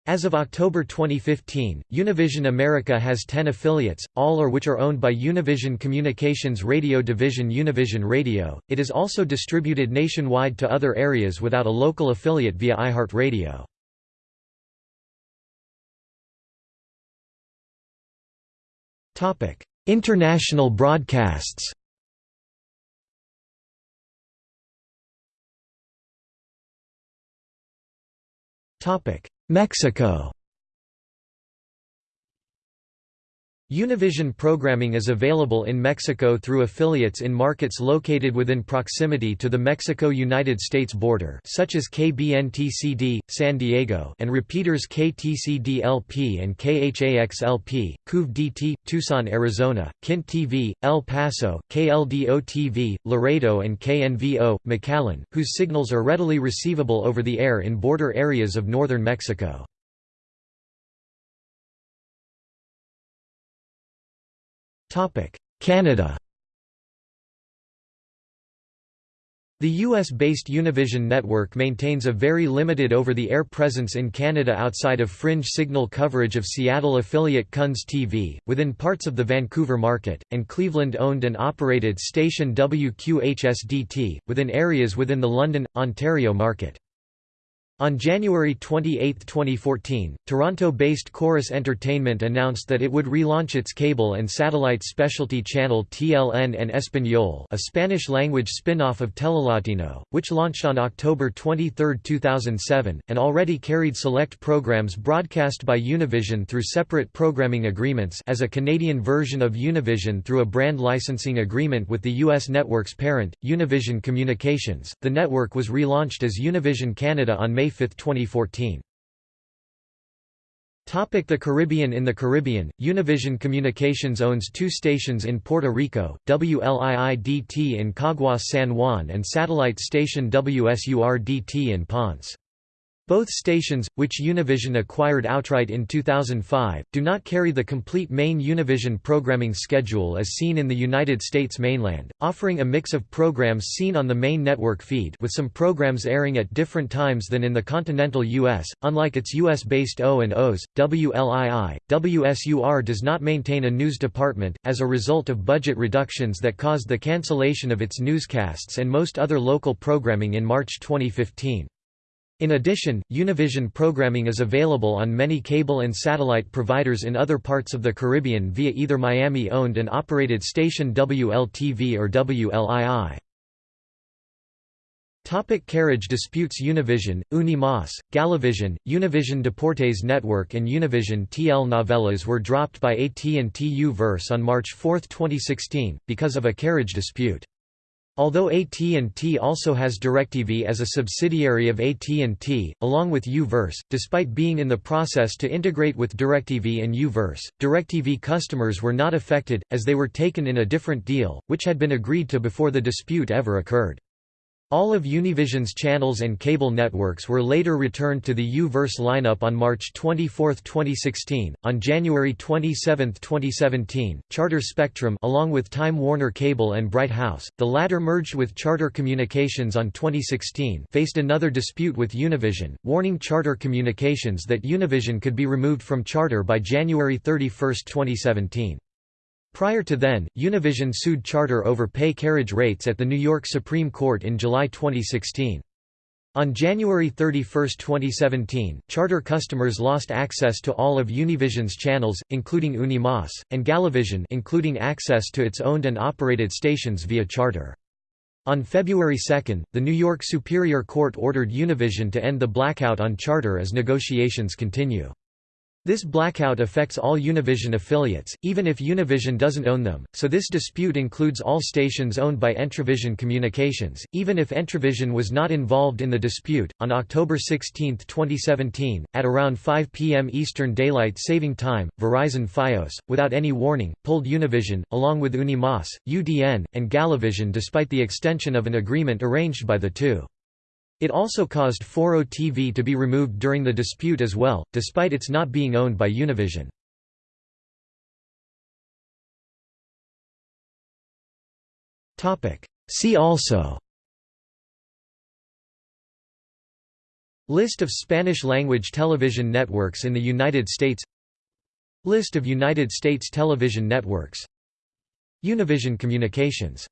As of October 2015, Univision America has 10 affiliates, all or which are owned by Univision Communications radio division Univision Radio. It is also distributed nationwide to other areas without a local affiliate via iHeartRadio. Topic: International broadcasts. Mexico Univision programming is available in Mexico through affiliates in markets located within proximity to the Mexico-United States border such as KBNT-CD, San Diego and repeaters KTCD-LP and KHAX-LP, KUVE-DT, Tucson, Arizona, KINT TV, El Paso, KLDO-TV, Laredo and KNVO, McAllen, whose signals are readily receivable over the air in border areas of northern Mexico. Canada The US-based Univision network maintains a very limited over-the-air presence in Canada outside of fringe signal coverage of Seattle affiliate KUNS TV, within parts of the Vancouver market, and Cleveland-owned and operated station WQHS-DT, within areas within the London, Ontario market. On January 28, 2014, Toronto-based Corus Entertainment announced that it would relaunch its cable and satellite specialty channel TLN en Español a Spanish-language spin-off of Telelatino, which launched on October 23, 2007, and already carried select programs broadcast by Univision through separate programming agreements as a Canadian version of Univision through a brand licensing agreement with the U.S. network's parent, Univision Communications. The network was relaunched as Univision Canada on May 5, 2014. The Caribbean In the Caribbean, Univision Communications owns two stations in Puerto Rico, WLII-DT in Caguas San Juan and satellite station WSUR-DT in Ponce. Both stations, which Univision acquired outright in 2005, do not carry the complete main Univision programming schedule as seen in the United States mainland, offering a mix of programs seen on the main network feed with some programs airing at different times than in the continental U.S. Unlike its U.S.-based O&Os, WLII, WSUR does not maintain a news department, as a result of budget reductions that caused the cancellation of its newscasts and most other local programming in March 2015. In addition, Univision programming is available on many cable and satellite providers in other parts of the Caribbean via either Miami-owned and operated station WLTV or WLII. Topic carriage disputes Univision, Unimas, Galavision, Univision Deportes Network and Univision TL Novelas were dropped by AT&T U-verse on March 4, 2016, because of a carriage dispute. Although AT&T also has DirecTV as a subsidiary of AT&T, along with U-verse, despite being in the process to integrate with DirecTV and U-verse, DirecTV customers were not affected, as they were taken in a different deal, which had been agreed to before the dispute ever occurred. All of Univision's channels and cable networks were later returned to the U-verse lineup on March 24, 2016. On January 27, 2017, Charter Spectrum along with Time Warner Cable and Bright House, the latter merged with Charter Communications on 2016, faced another dispute with Univision, warning Charter Communications that Univision could be removed from Charter by January 31, 2017. Prior to then, Univision sued Charter over pay carriage rates at the New York Supreme Court in July 2016. On January 31, 2017, Charter customers lost access to all of Univision's channels, including Unimas, and Galavision including access to its owned and operated stations via Charter. On February 2, the New York Superior Court ordered Univision to end the blackout on Charter as negotiations continue. This blackout affects all Univision affiliates, even if Univision doesn't own them, so this dispute includes all stations owned by Entravision Communications, even if Entravision was not involved in the dispute. On October 16, 2017, at around 5 p.m. Eastern Daylight Saving Time, Verizon Fios, without any warning, pulled Univision, along with Unimas, UDN, and Galavision despite the extension of an agreement arranged by the two. It also caused Foro TV to be removed during the dispute as well, despite its not being owned by Univision. See also List of Spanish-language television networks in the United States List of United States television networks Univision Communications